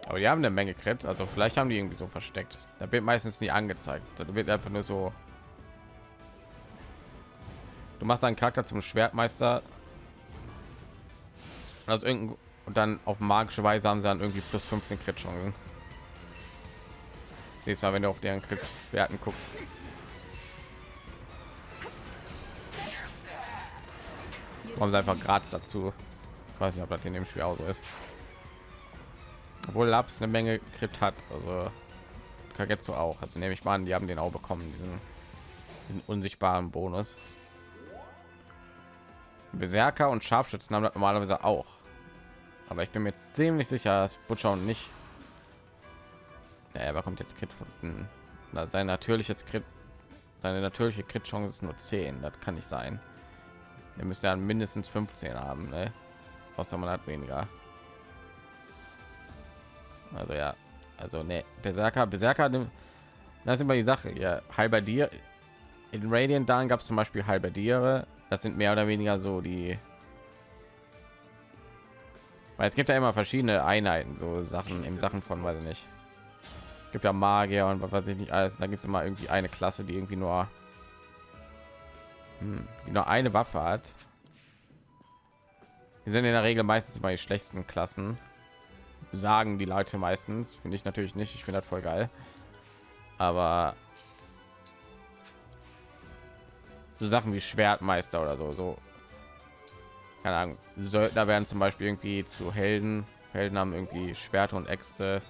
Speaker 1: Aber die haben eine Menge Crit, also vielleicht haben die irgendwie so versteckt. Da wird meistens nie angezeigt. Da wird einfach nur so. Du machst einen Charakter zum Schwertmeister. Also irgendein und dann auf magische Weise haben sie dann irgendwie plus 15 Crit Chancen. Siehst mal, wenn du auf deren Werten guckst. Kommen sie einfach gratis dazu. Ich weiß nicht, ob das in dem Spiel auch so ist. Obwohl Labs eine Menge Crit hat, also Kagetsu auch. Also nehme ich mal an, die haben den auch bekommen, diesen, diesen unsichtbaren Bonus. Berserker und Scharfschützen haben das normalerweise auch. Aber ich bin mir ziemlich sicher, dass Butcher und nicht. Ja, er bekommt jetzt Crit von na, sein natürliches Crit, seine natürliche Crit Chance ist nur 10. Das kann nicht sein. Er müsste ja mindestens 15 haben, ne? Außer man hat weniger. Also ja, also ne, Berserker, Berserker, das ist immer die Sache. Ja, Halberdier in Radiant dann gab es zum Beispiel Halberdiere. Das sind mehr oder weniger so die weil es gibt ja immer verschiedene Einheiten, so Sachen in Sachen von, weiß ich nicht. Gibt ja Magier und was weiß ich nicht alles. Da gibt es immer irgendwie eine Klasse, die irgendwie nur, hm, die nur eine Waffe hat. Die sind in der Regel meistens immer die schlechtesten Klassen. Sagen die Leute meistens. Finde ich natürlich nicht. Ich finde das voll geil. Aber so Sachen wie Schwertmeister oder so, so keine Ahnung, Söldner werden zum Beispiel irgendwie zu Helden. Helden haben irgendwie Schwerter und Äxte.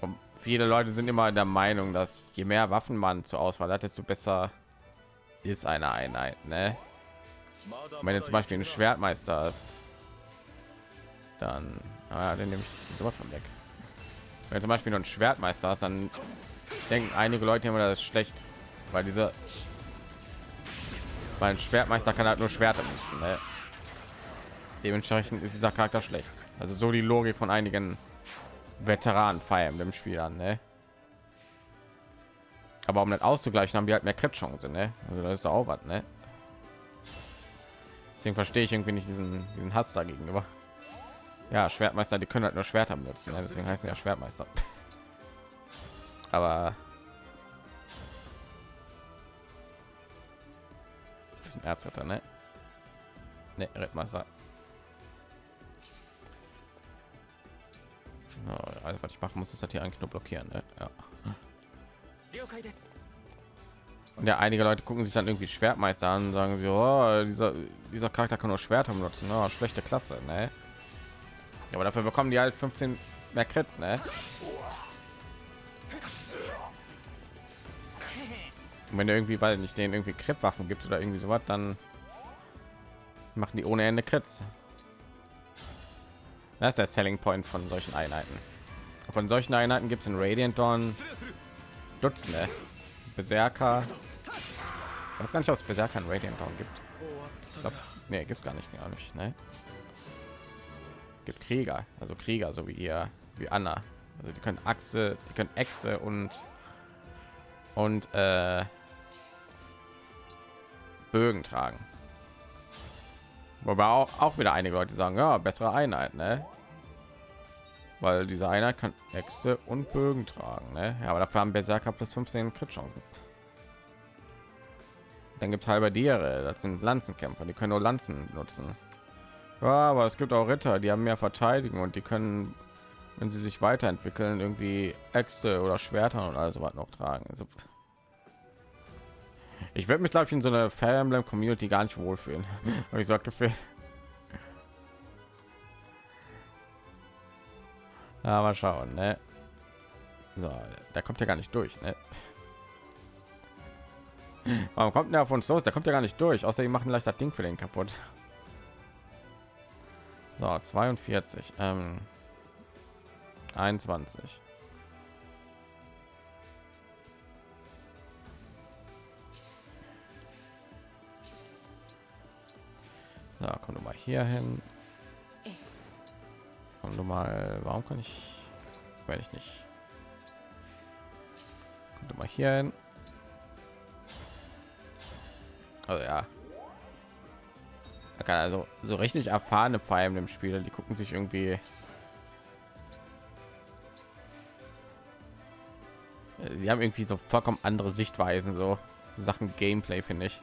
Speaker 1: Und viele Leute sind immer der Meinung, dass je mehr Waffen man zur Auswahl hat, desto besser ist eine Einheit. Ne? Wenn du zum Beispiel ein Schwertmeister ist, dann ah, den nehme ich sofort von weg. Wenn zum Beispiel nur ein Schwertmeister hast, dann denken einige Leute immer, das ist schlecht, weil dieser weil ein Schwertmeister kann halt nur Schwerter nutzen. Ne? Dementsprechend ist dieser Charakter schlecht. Also so die Logik von einigen Veteranen feiern dem Spiel an. Ne? Aber um das auszugleichen, haben die halt mehr Crit-Chance. Ne? Also das ist auch was. Ne? Deswegen verstehe ich irgendwie nicht diesen, diesen Hass dagegenüber. Ja, Schwertmeister, die können halt nur Schwerter benutzen. Ne? Deswegen heißen ja Schwertmeister. [laughs] Aber ein Erzritter, ne? Ne, Rittmeister. Also was ich machen muss, ist das hier eigentlich nur blockieren. Ne? Ja. Und ja, einige Leute gucken sich dann irgendwie Schwertmeister an, sagen sie, oh, dieser dieser Charakter kann nur Schwerter benutzen, oh, schlechte Klasse, ne? Ja, aber dafür bekommen die halt 15 mehr Crit, ne? Und wenn irgendwie, weil nicht den irgendwie Crit-Waffen gibt oder irgendwie so was, dann machen die ohne Ende Crits. Das ist der Selling Point von solchen Einheiten. Von solchen Einheiten gibt es in Radiant Dawn Dutzende. Berserker. Ich weiß gar nicht, ob es Berserker in Radiant Dawn gibt. Ich glaub, nee, gibt es gar nicht, gar nicht. Ne? Gibt Krieger, also Krieger, so wie ihr, wie Anna. Also die können Achse, die können Echse und und äh, Bögen tragen. Wobei auch, auch wieder einige Leute sagen, ja, bessere Einheit, ne? Weil diese Einheit kann Äxte und Bögen tragen, ne? Ja, aber dafür haben Berserker plus 15 Crit-Chancen. Dann gibt es halber Diere, das sind Lanzenkämpfer, die können nur Lanzen nutzen. Ja, aber es gibt auch Ritter, die haben mehr Verteidigung und die können, wenn sie sich weiterentwickeln, irgendwie Äxte oder Schwerter und also was noch tragen. Also, ich werde mich glaube ich in so einer Fire Emblem Community gar nicht wohlfühlen. [laughs] ich sagte für mal schauen, ne? So, da kommt ja gar nicht durch, ne? [laughs] Warum kommt der auf uns los? Der kommt ja gar nicht durch. Außer die machen leicht das Ding für den kaputt. So, 42, ähm, 21. Ja, komm du mal hier hin. Komm du mal, warum kann ich, werde ich nicht. Komm du mal hier hin. Also ja. Also so richtig erfahrene Feiern im Spiel, die gucken sich irgendwie die haben irgendwie so vollkommen andere Sichtweisen, so Sachen Gameplay finde ich.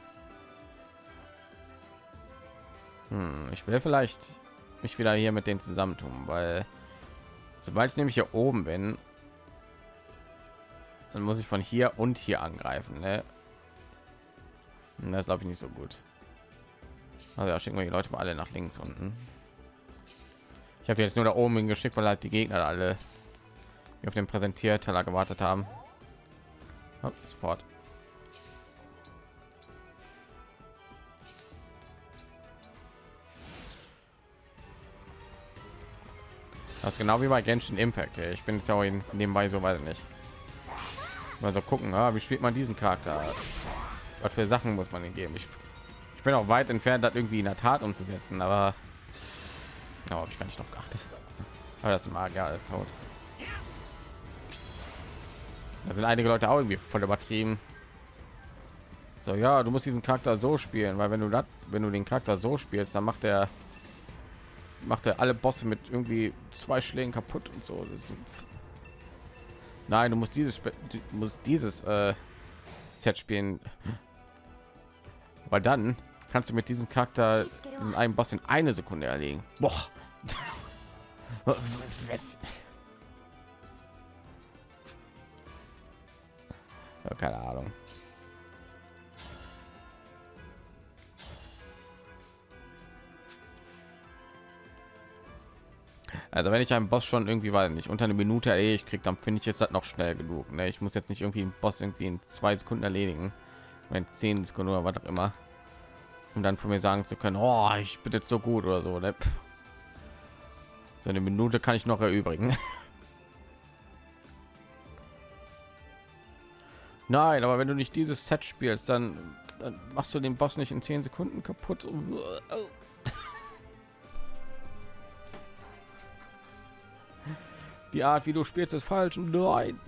Speaker 1: Hm, ich will vielleicht mich wieder hier mit denen zusammentun, weil sobald ich nämlich hier oben bin, Dann muss ich von hier und hier angreifen. Ne? Und Das glaube ich nicht so gut. Also ja, schicken wir die Leute mal alle nach links unten. Ich habe jetzt nur da oben hingeschickt, weil halt die Gegner alle auf den Präsentierteller gewartet haben. Oh, Sport. Das genau wie bei Genshin Impact. Ich bin jetzt ja auch in- nebenbei so ich nicht. Mal so gucken, ah, wie spielt man diesen Charakter? Was für Sachen muss man ihm geben? Ich, ich bin auch weit entfernt, das irgendwie in der Tat umzusetzen, aber aber hab ich gar nicht drauf geachtet. Aber das mag ja alles Code. Da sind einige Leute auch irgendwie voll übertrieben. So, ja, du musst diesen Charakter so spielen, weil wenn du das, wenn du den Charakter so spielst, dann macht er macht er alle Bosse mit irgendwie zwei Schlägen kaputt und so. Nein, du musst dieses du musst dieses äh, Set spielen, weil dann kannst du mit diesem Charakter diesen einen Boss in eine Sekunde erlegen. Boah. [laughs] Keine Ahnung. Also wenn ich einen Boss schon irgendwie weiß nicht unter eine Minute erledigt krieg, dann finde ich es halt noch schnell genug. Ne? Ich muss jetzt nicht irgendwie einen Boss irgendwie in zwei Sekunden erledigen, wenn zehn Sekunden oder was auch immer, um dann von mir sagen zu können, oh, ich bin jetzt so gut oder so. Ne? So eine Minute kann ich noch erübrigen. [laughs] Nein, aber wenn du nicht dieses Set spielst, dann, dann machst du den Boss nicht in zehn Sekunden kaputt. Die Art, wie du spielst, ist falsch. Nein.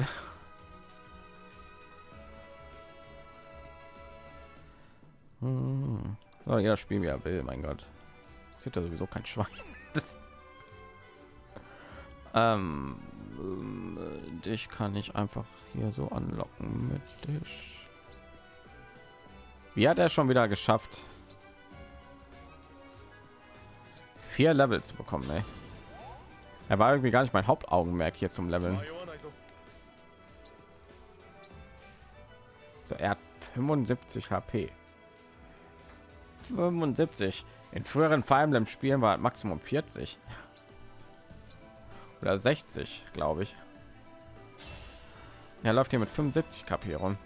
Speaker 1: Hm. So, ja, spielen wie er will, mein Gott. Das ist ja sowieso kein Schwein. [laughs] Ähm, äh, dich kann ich einfach hier so anlocken mit dich. Wie hat er schon wieder geschafft? Vier Level zu bekommen, ey. Er war irgendwie gar nicht mein Hauptaugenmerk hier zum Leveln. So, er hat 75 HP. 75. In früheren Fire Emblem Spielen war Maximum 40 oder 60, glaube ich. Er läuft hier mit 75 KP rum.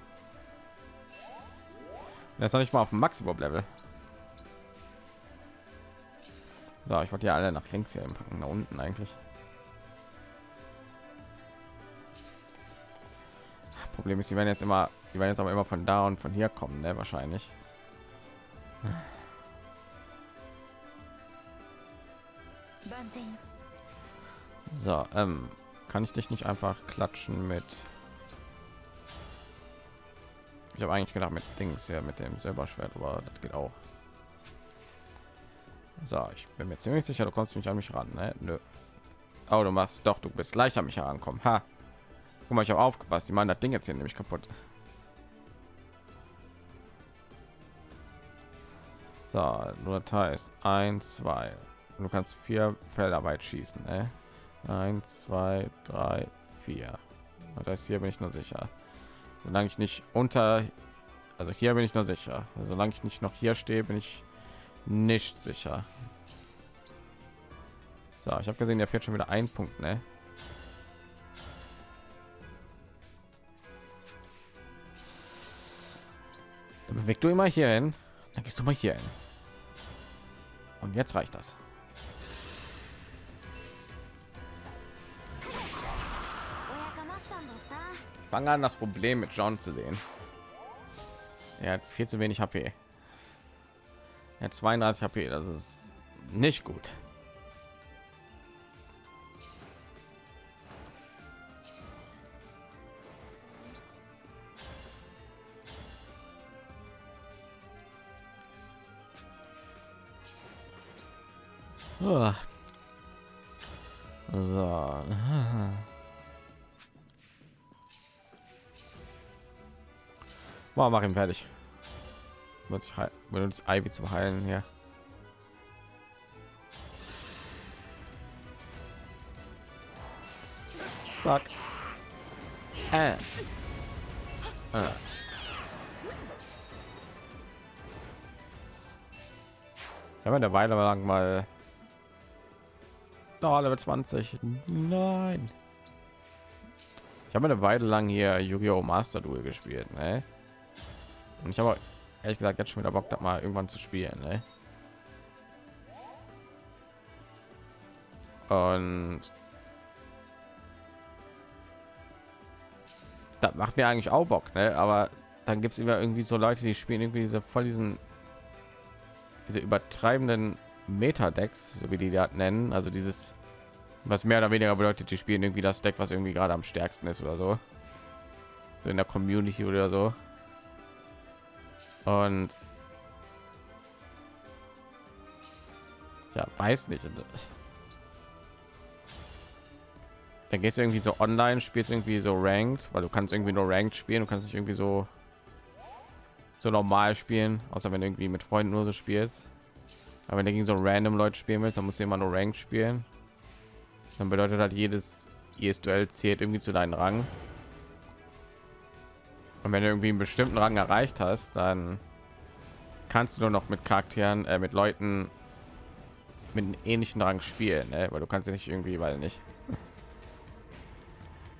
Speaker 1: Er ist noch nicht mal auf dem Maximum Level. So, ich wollte ja alle nach links hier packen, unten eigentlich. Problem ist, die werden jetzt immer, die werden jetzt aber immer von da und von hier kommen, ne? Wahrscheinlich. So, ähm, kann ich dich nicht einfach klatschen mit? Ich habe eigentlich gedacht mit Dings ja mit dem Silberschwert, aber das geht auch. So, ich bin mir ziemlich sicher, du kommst nicht an mich ran, ne? Nö. Oh, du machst doch, du bist gleich an mich herankommen. Ha. Guck mal, ich habe aufgepasst. Die meinen das Ding jetzt hier nämlich kaputt. So, nur Datei ist 1, 2. Du kannst vier Felder weit schießen, ne? 1 2 3 4 und das hier bin ich nur sicher solange ich nicht unter also hier bin ich nur sicher solange ich nicht noch hier stehe bin ich nicht sicher so ich habe gesehen der fährt schon wieder ein punkt ne? Dann du immer hier hin. Dann gehst du mal hier hin. Und jetzt reicht das. Fange an das problem mit john zu sehen. Er hat viel zu wenig hp er hat 32 hp das ist nicht gut So. Mal mach ihn fertig. Benutzt Ivy zu heilen hier. Zack. Äh. Ah. Ich habe eine Weile lang mal da Level 20. Nein. Ich habe eine Weile lang hier Yu-Gi-Oh! Master Duel gespielt, ne? Und ich habe ehrlich gesagt jetzt schon wieder Bock, das mal irgendwann zu spielen, ne? Und das macht mir eigentlich auch Bock, ne? Aber dann gibt es immer irgendwie so Leute, die spielen irgendwie diese voll diesen diese übertreibenden Meta-Decks, so wie die das nennen, also dieses, was mehr oder weniger bedeutet, die spielen irgendwie das Deck, was irgendwie gerade am stärksten ist oder so, so in der Community oder so. Und ja, weiß nicht. Dann geht es irgendwie so online, spielst irgendwie so ranked, weil du kannst irgendwie nur ranked spielen, du kannst nicht irgendwie so so normal spielen, außer wenn du irgendwie mit Freunden nur so spielst. Aber wenn du gegen so random Leute spielen willst, dann musst du immer nur Ranked spielen. Dann bedeutet halt jedes jedes Duell zählt irgendwie zu deinen Rang. Und wenn du irgendwie einen bestimmten Rang erreicht hast, dann kannst du nur noch mit Charakteren, äh, mit Leuten mit einem ähnlichen Rang spielen, ne? weil du kannst nicht irgendwie, weil nicht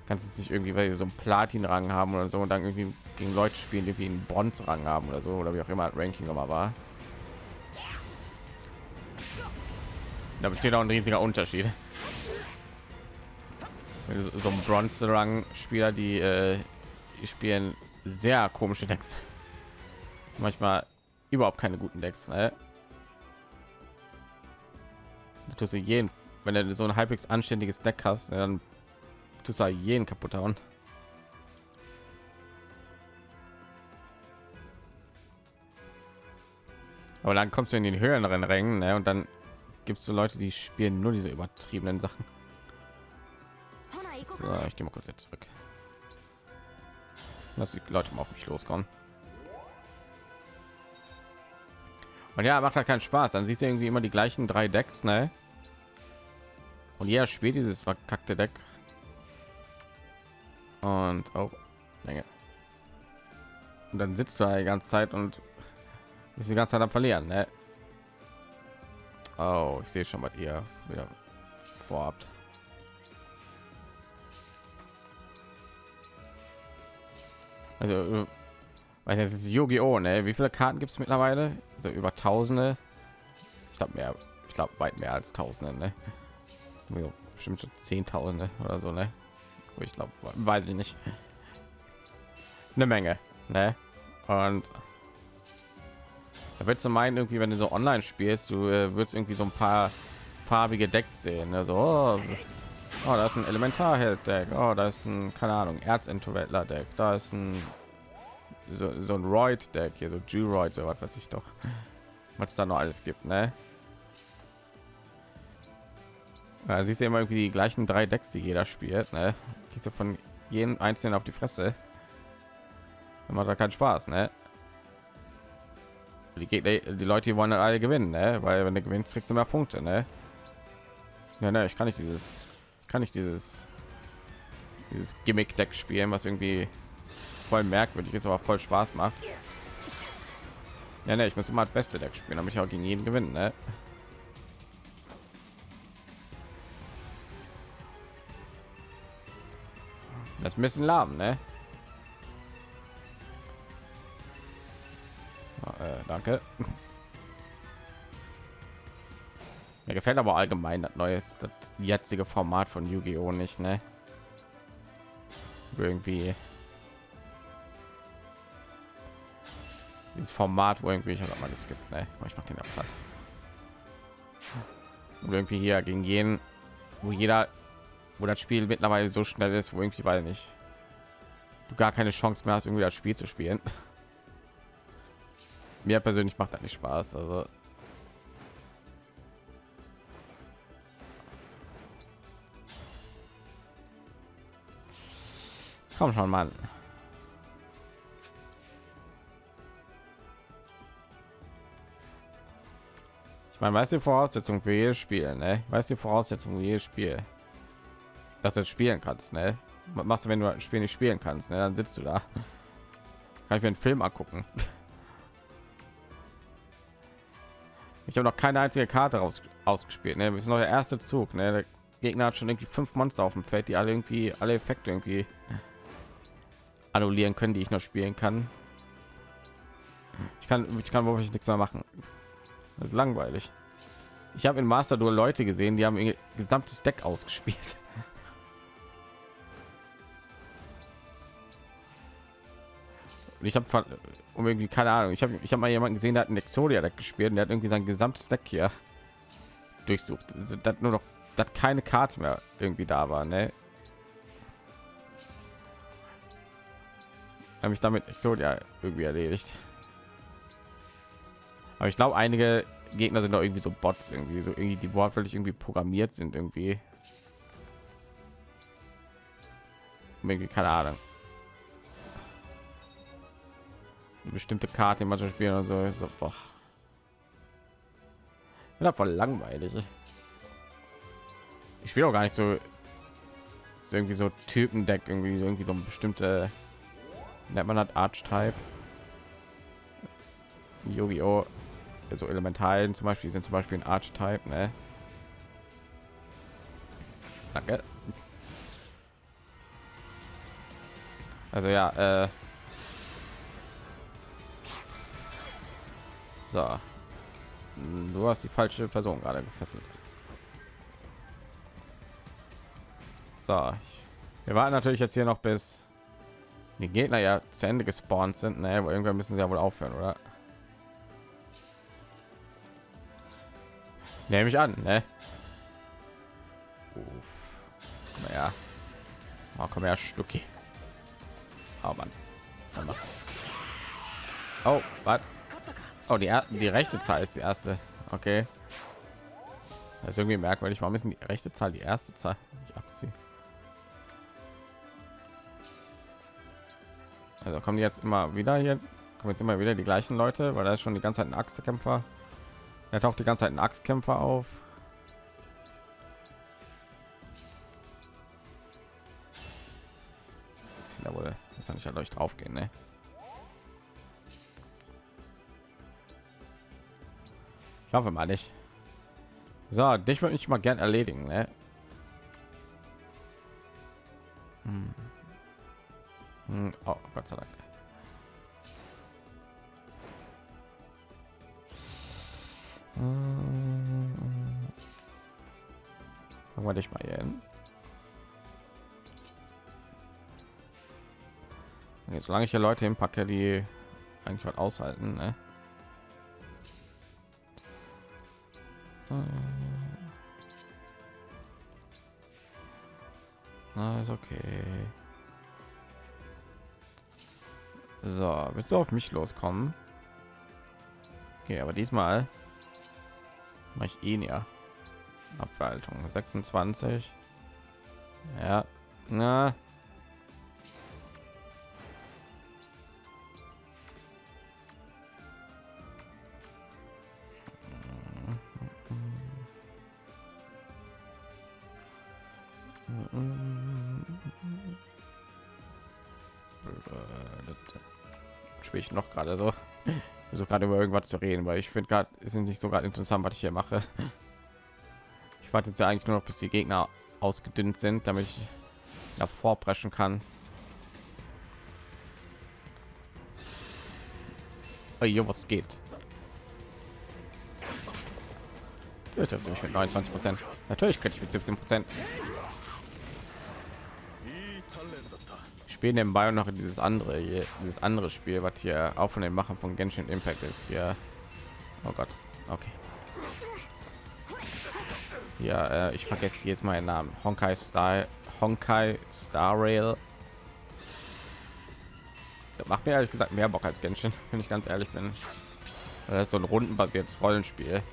Speaker 1: kannst jetzt nicht irgendwie weil so ein Platin Rang haben oder so und dann irgendwie gegen Leute spielen, die wie einen Bronze Rang haben oder so oder wie auch immer Ranking immer war. Da besteht auch ein riesiger Unterschied. So ein Bronze Rang Spieler, die, äh, die spielen sehr komische Decks. Manchmal überhaupt keine guten Decks. Ne? Du jeden, wenn du so ein halbwegs anständiges Deck hast, dann tust du jeden kaputt hauen. Aber dann kommst du in den höheren Rängen ne? und dann gibst du Leute, die spielen nur diese übertriebenen Sachen. So, ich gehe mal kurz jetzt zurück. Lass die Leute mal auf mich loskommen. Und ja, macht halt keinen Spaß. Dann siehst du irgendwie immer die gleichen drei Decks, ne? Und jeder spielt dieses verkackte Deck und auch Länge. Und dann sitzt du die ganze Zeit und ist die ganze Zeit am Verlieren. Ne? Oh, ich sehe schon, was ihr wieder vorhabt. Also, weiß jetzt ist Yu-Gi-Oh! Ne? Wie viele Karten gibt es mittlerweile? So über Tausende. Ich glaube mehr. Ich glaube weit mehr als Tausende. Ne? Bestimmt schon Zehntausende oder so. Ne? ich glaube weiß ich nicht eine menge ne? und da wird zu meinen irgendwie wenn du so online spielst du äh, würdest irgendwie so ein paar farbige decks sehen also oh, oh, da ist ein elementarheld deck oh, da ist ein keine ahnung erzintervettler deck da ist ein so, so ein Royd deck hier so Juroid so was weiß ich doch was da noch alles gibt ne ja, siehst du immer irgendwie die gleichen drei Decks, die jeder spielt. Ne? Gehst du von jedem einzelnen auf die Fresse. Dann macht da keinen Spaß, ne? Die, Gegner, die Leute die wollen dann alle gewinnen, ne? Weil wenn du gewinnst, kriegst du mehr Punkte, ne? Ja, ne, ich kann nicht dieses, kann nicht dieses, dieses Gimmick-Deck spielen, was irgendwie voll merkwürdig ist, aber voll Spaß macht. Ja, ne, ich muss immer das beste Deck spielen, damit ich auch gegen jeden gewinnen, ne? Das müssen lahm, ne? Danke. Mir gefällt aber allgemein das neue, das jetzige Format von Yu-Gi-Oh nicht, ne? Irgendwie dieses Format, wo irgendwie ich mal das gibt, ne? Ich mach den. Und irgendwie hier gegen jeden, wo jeder wo das Spiel mittlerweile so schnell ist, wo irgendwie weil nicht du gar keine Chance mehr hast, irgendwie das Spiel zu spielen. Mir persönlich macht das nicht Spaß. Also komm schon, Mann. Ich meine, weiß die Voraussetzung für jedes Spiel, ne? Weiß die Voraussetzung für jedes Spiel dass du spielen kannst ne? was machst du wenn du ein spiel nicht spielen kannst ne? dann sitzt du da [laughs] Kann ich mir einen Film angucken. [laughs] Ich habe noch keine einzige Karte raus, ausgespielt. Ne? Wir sind noch der erste Zug. Ne? Der Gegner hat schon irgendwie fünf Monster auf dem Feld, die alle irgendwie alle Effekte irgendwie annullieren können, die ich noch spielen kann. Ich kann, ich kann wirklich nichts mehr machen. Das ist langweilig. Ich habe in Master Duel Leute gesehen, die haben ihr gesamtes Deck ausgespielt. Und ich habe um irgendwie keine Ahnung. Ich habe ich habe mal jemanden gesehen, der hat ein Exodia Deck gespielt und der hat irgendwie sein gesamtes Deck hier durchsucht. Also, das nur noch, dass keine Karte mehr irgendwie da war. Ne? Habe ich damit Exodia irgendwie erledigt. Aber ich glaube, einige Gegner sind doch irgendwie so Bots, irgendwie so irgendwie die wortwörtlich irgendwie programmiert sind. Irgendwie keine Ahnung. Bestimmte Karte immer zu spielen und so. so boah. Ja, voll langweilig. Ich spiele auch gar nicht so, so irgendwie so Typen-Deck, irgendwie so irgendwie so ein bestimmte nennt man hat Archetype. Yu-Gi-Oh! so Elementalen zum Beispiel sind zum Beispiel ein Archetype, ne? Danke. Also ja, äh so. Du hast die falsche Person gerade gefesselt. So, wir warten natürlich jetzt hier noch bis die Gegner ja zu Ende gespawnt sind. Ne, irgendwann müssen sie ja wohl aufhören, oder? Nehme ich an, ne? Uff. Naja. Oh, komm her, Stucki. Oh Mann. Oh, was? Oh, die, die rechte Zahl ist die erste. Okay. Das ist irgendwie merkwürdig. Warum ist die rechte Zahl die erste Zahl? Ich abziehen. Also kommen jetzt immer wieder hier, kommen jetzt immer wieder die gleichen Leute, weil da ist schon die ganze Zeit ein Axtkämpfer. Er taucht die ganze Zeit ein Axtkämpfer auf. Ja wohl, muss ja nicht euch drauf gehen, ne? Ich hoffe mal nicht. So, dich würde ich mal gern erledigen, ne? Hm. Hm, oh, Gott sei Dank. Hm. Fangen dich mal hier hin. Jetzt, solange ich hier Leute hinpacke, die eigentlich was aushalten, ne? Na, ist okay. So, willst du auf mich loskommen? Okay, aber diesmal mache ich ihn ja. Abwaltung 26. Ja, na. Gerade so [laughs] so gerade über irgendwas zu reden, weil ich finde gerade ist nicht so gerade interessant, was ich hier mache. [laughs] Ich warte jetzt ja eigentlich nur noch, bis die Gegner ausgedünnt sind, damit ich davor preschen kann. Oh, jo, was geht? Natürlich mit 29 Prozent. Natürlich könnte ich mit 17 Prozent. Spielen nebenbei noch dieses andere hier, dieses andere Spiel, was hier auch von den Machen von Genshin Impact ist. Hier, oh Gott, okay. Ja, äh, ich vergesse jetzt meinen Namen. Honkai Star, Honkai Star Rail. Das macht mir ehrlich gesagt mehr Bock als Genshin, [laughs] wenn ich ganz ehrlich bin. Das ist so ein rundenbasiertes Rollenspiel,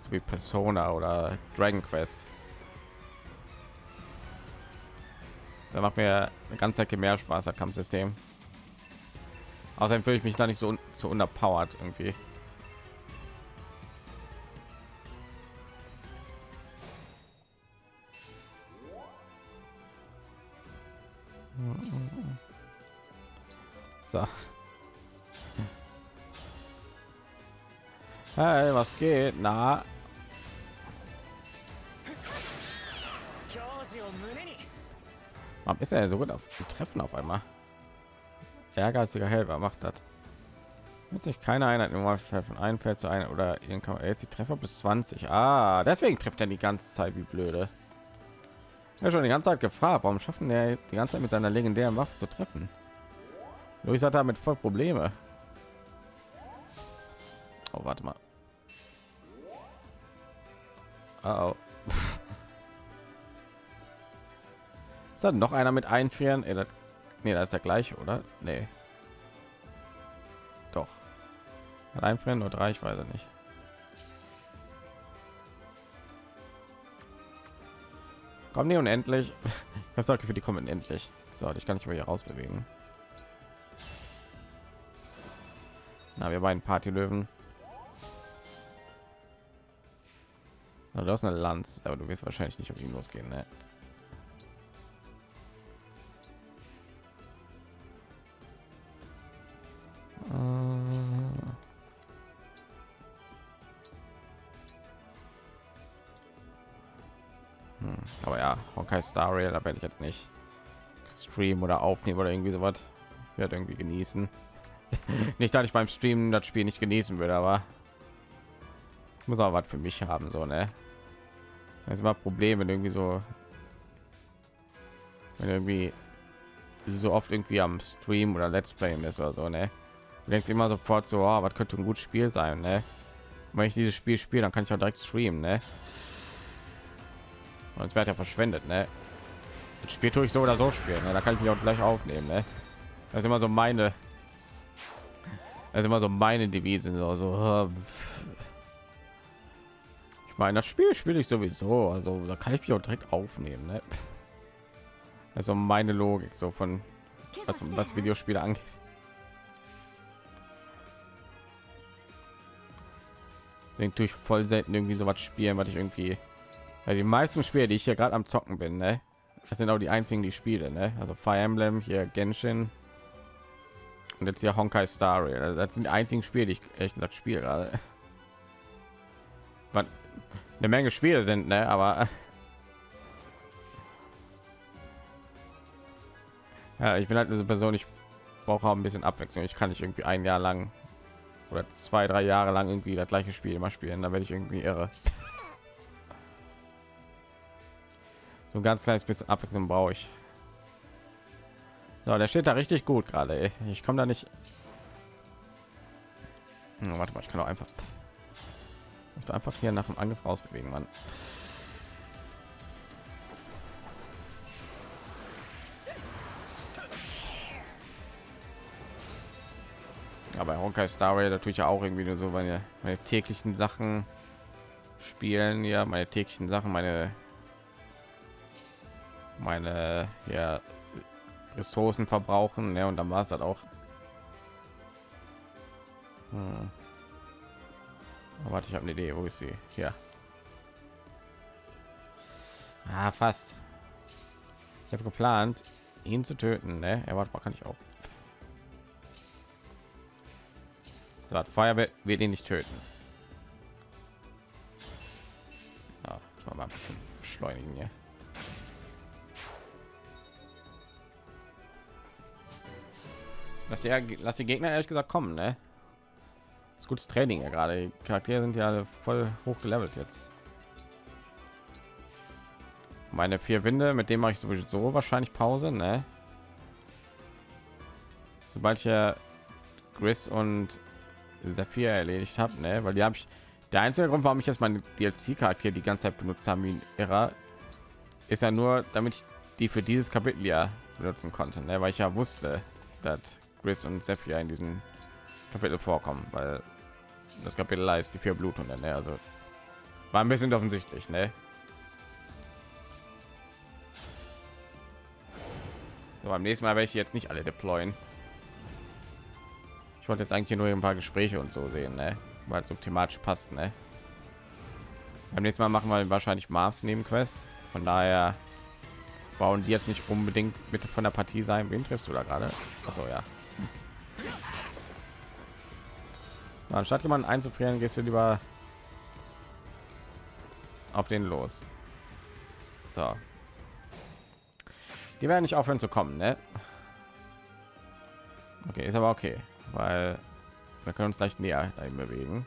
Speaker 1: so wie Persona oder Dragon Quest. Da macht mir eine ganze Ecke mehr Spaß das Kampfsystem. Außerdem fühle ich mich da nicht so zu unterpowered irgendwie. So. Hey, was geht? Na, warum ist er so gut auf Treffen auf einmal? Ehrgeiziger Helfer macht das. Wird sich keine Einheit im Normalfall von einem Feld zu einem oder jetzt die Treffer bis 20. Ah, deswegen trifft er die ganze Zeit wie blöde. Ja, schon die ganze Zeit gefragt, warum schaffen der die ganze Zeit mit seiner legendären Waffe zu treffen? Luis hat damit voll Probleme. Oh, warte mal. Oh, oh. Ist da noch einer mit einfrieren? Ey, das, das ist der gleiche, oder? Nee. Doch. Einfrieren nur drei, ich weiß nicht. Kommen die unendlich? [laughs] Ich habe für die kommen unendlich. So, ich kann nicht mehr hier rausbewegen. Na, wir beiden Partylöwen. Du hast eine Lanz, aber du wirst wahrscheinlich nicht auf ihn losgehen, ne? Honkai Star Rail, da werde ich jetzt nicht streamen oder aufnehmen oder irgendwie sowas. Ich werde irgendwie genießen. [laughs] nicht, dass ich beim Streamen das Spiel nicht genießen würde, aber ich muss auch was für mich haben, so ne. Das ist immer Problem, wenn irgendwie so, wenn irgendwie so oft irgendwie am Stream oder Let's Play ist oder so, ne. Du denkst immer sofort so, oh, was könnte ein gutes Spiel sein, ne? Wenn ich dieses Spiel spiele, dann kann ich auch direkt streamen, ne? Es wird ja verschwendet, ne? Das Spiel tue ich so oder so spielen, ne? da kann ich mich auch gleich aufnehmen, ne? Das ist immer so meine, das ist immer so meine Devise, so, so ich meine, das Spiel spiele ich sowieso, also da kann ich mich auch direkt aufnehmen, ne? Also meine Logik so von was, was Videospiele angeht. Tue ich voll selten irgendwie so was spielen, was ich irgendwie weil die meisten Spiele, die ich hier gerade am zocken bin, ne? Das sind auch die einzigen, die spiele, ne? Also Fire Emblem, hier Genshin und jetzt hier Honkai Star Rail. Also das sind die einzigen Spiele, die ich ehrlich gesagt spiele gerade. Was eine Menge Spiele sind, ne? Aber [laughs] ja, ich bin halt eine Person, ich brauche auch ein bisschen Abwechslung. Ich kann nicht irgendwie ein Jahr lang oder zwei, drei Jahre lang irgendwie das gleiche Spiel immer spielen. Da werde ich irgendwie irre. So ganz kleines bisschen Abwechslung brauche ich. So, der steht da richtig gut gerade. Ich komme da nicht. Hm, warte mal, ich kann auch einfach ich einfach hier nach dem Angriff rausbewegen, Mann. Aber Honkai Star natürlich auch irgendwie nur so meine, meine täglichen Sachen spielen, ja, meine täglichen Sachen, meine meine ja, Ressourcen verbrauchen, ne, und dann war es halt auch. Hm. Oh, warte, ich habe eine Idee. Wo ist sie? Hier. Ah, fast. Ich habe geplant, ihn zu töten. Ne? Er mal, kann ich auch. So, hat Feuer wird, wird ihn nicht töten. Ja, mal ein bisschen beschleunigen hier. Lass die, lass die Gegner ehrlich gesagt kommen, ne? Das ist gutes Training ja gerade. Die Charaktere sind ja voll hoch gelevelt jetzt. Meine vier Winde, mit dem mache ich sowieso wahrscheinlich Pause, ne? Sobald ich ja Gris und Saphir erledigt habe, ne? Weil die habe ich. Der einzige Grund, warum ich jetzt meine DLC-Charaktere die ganze Zeit benutzt haben wie ein Irrer, ist ja nur, damit ich die für dieses Kapitel ja benutzen konnte, ne? Weil ich ja wusste, dass Gris und Sephir in diesem Kapitel vorkommen, weil das Kapitel heißt die vier Blutungen. Ne? Also war ein bisschen offensichtlich, ne? So, beim nächsten Mal werde ich jetzt nicht alle deployen. Ich wollte jetzt eigentlich nur ein paar Gespräche und so sehen, ne? weil es so thematisch passt. Ne? Beim nächsten Mal machen wir wahrscheinlich Mars neben Quest. Von daher bauen die jetzt nicht unbedingt bitte von der Partie sein. Wen triffst du da gerade? Achso, ja. Anstatt jemanden einzufrieren, gehst du lieber auf den los. So. Die werden nicht aufhören zu kommen, ne? Okay, ist aber okay, weil wir können uns gleich näher bewegen.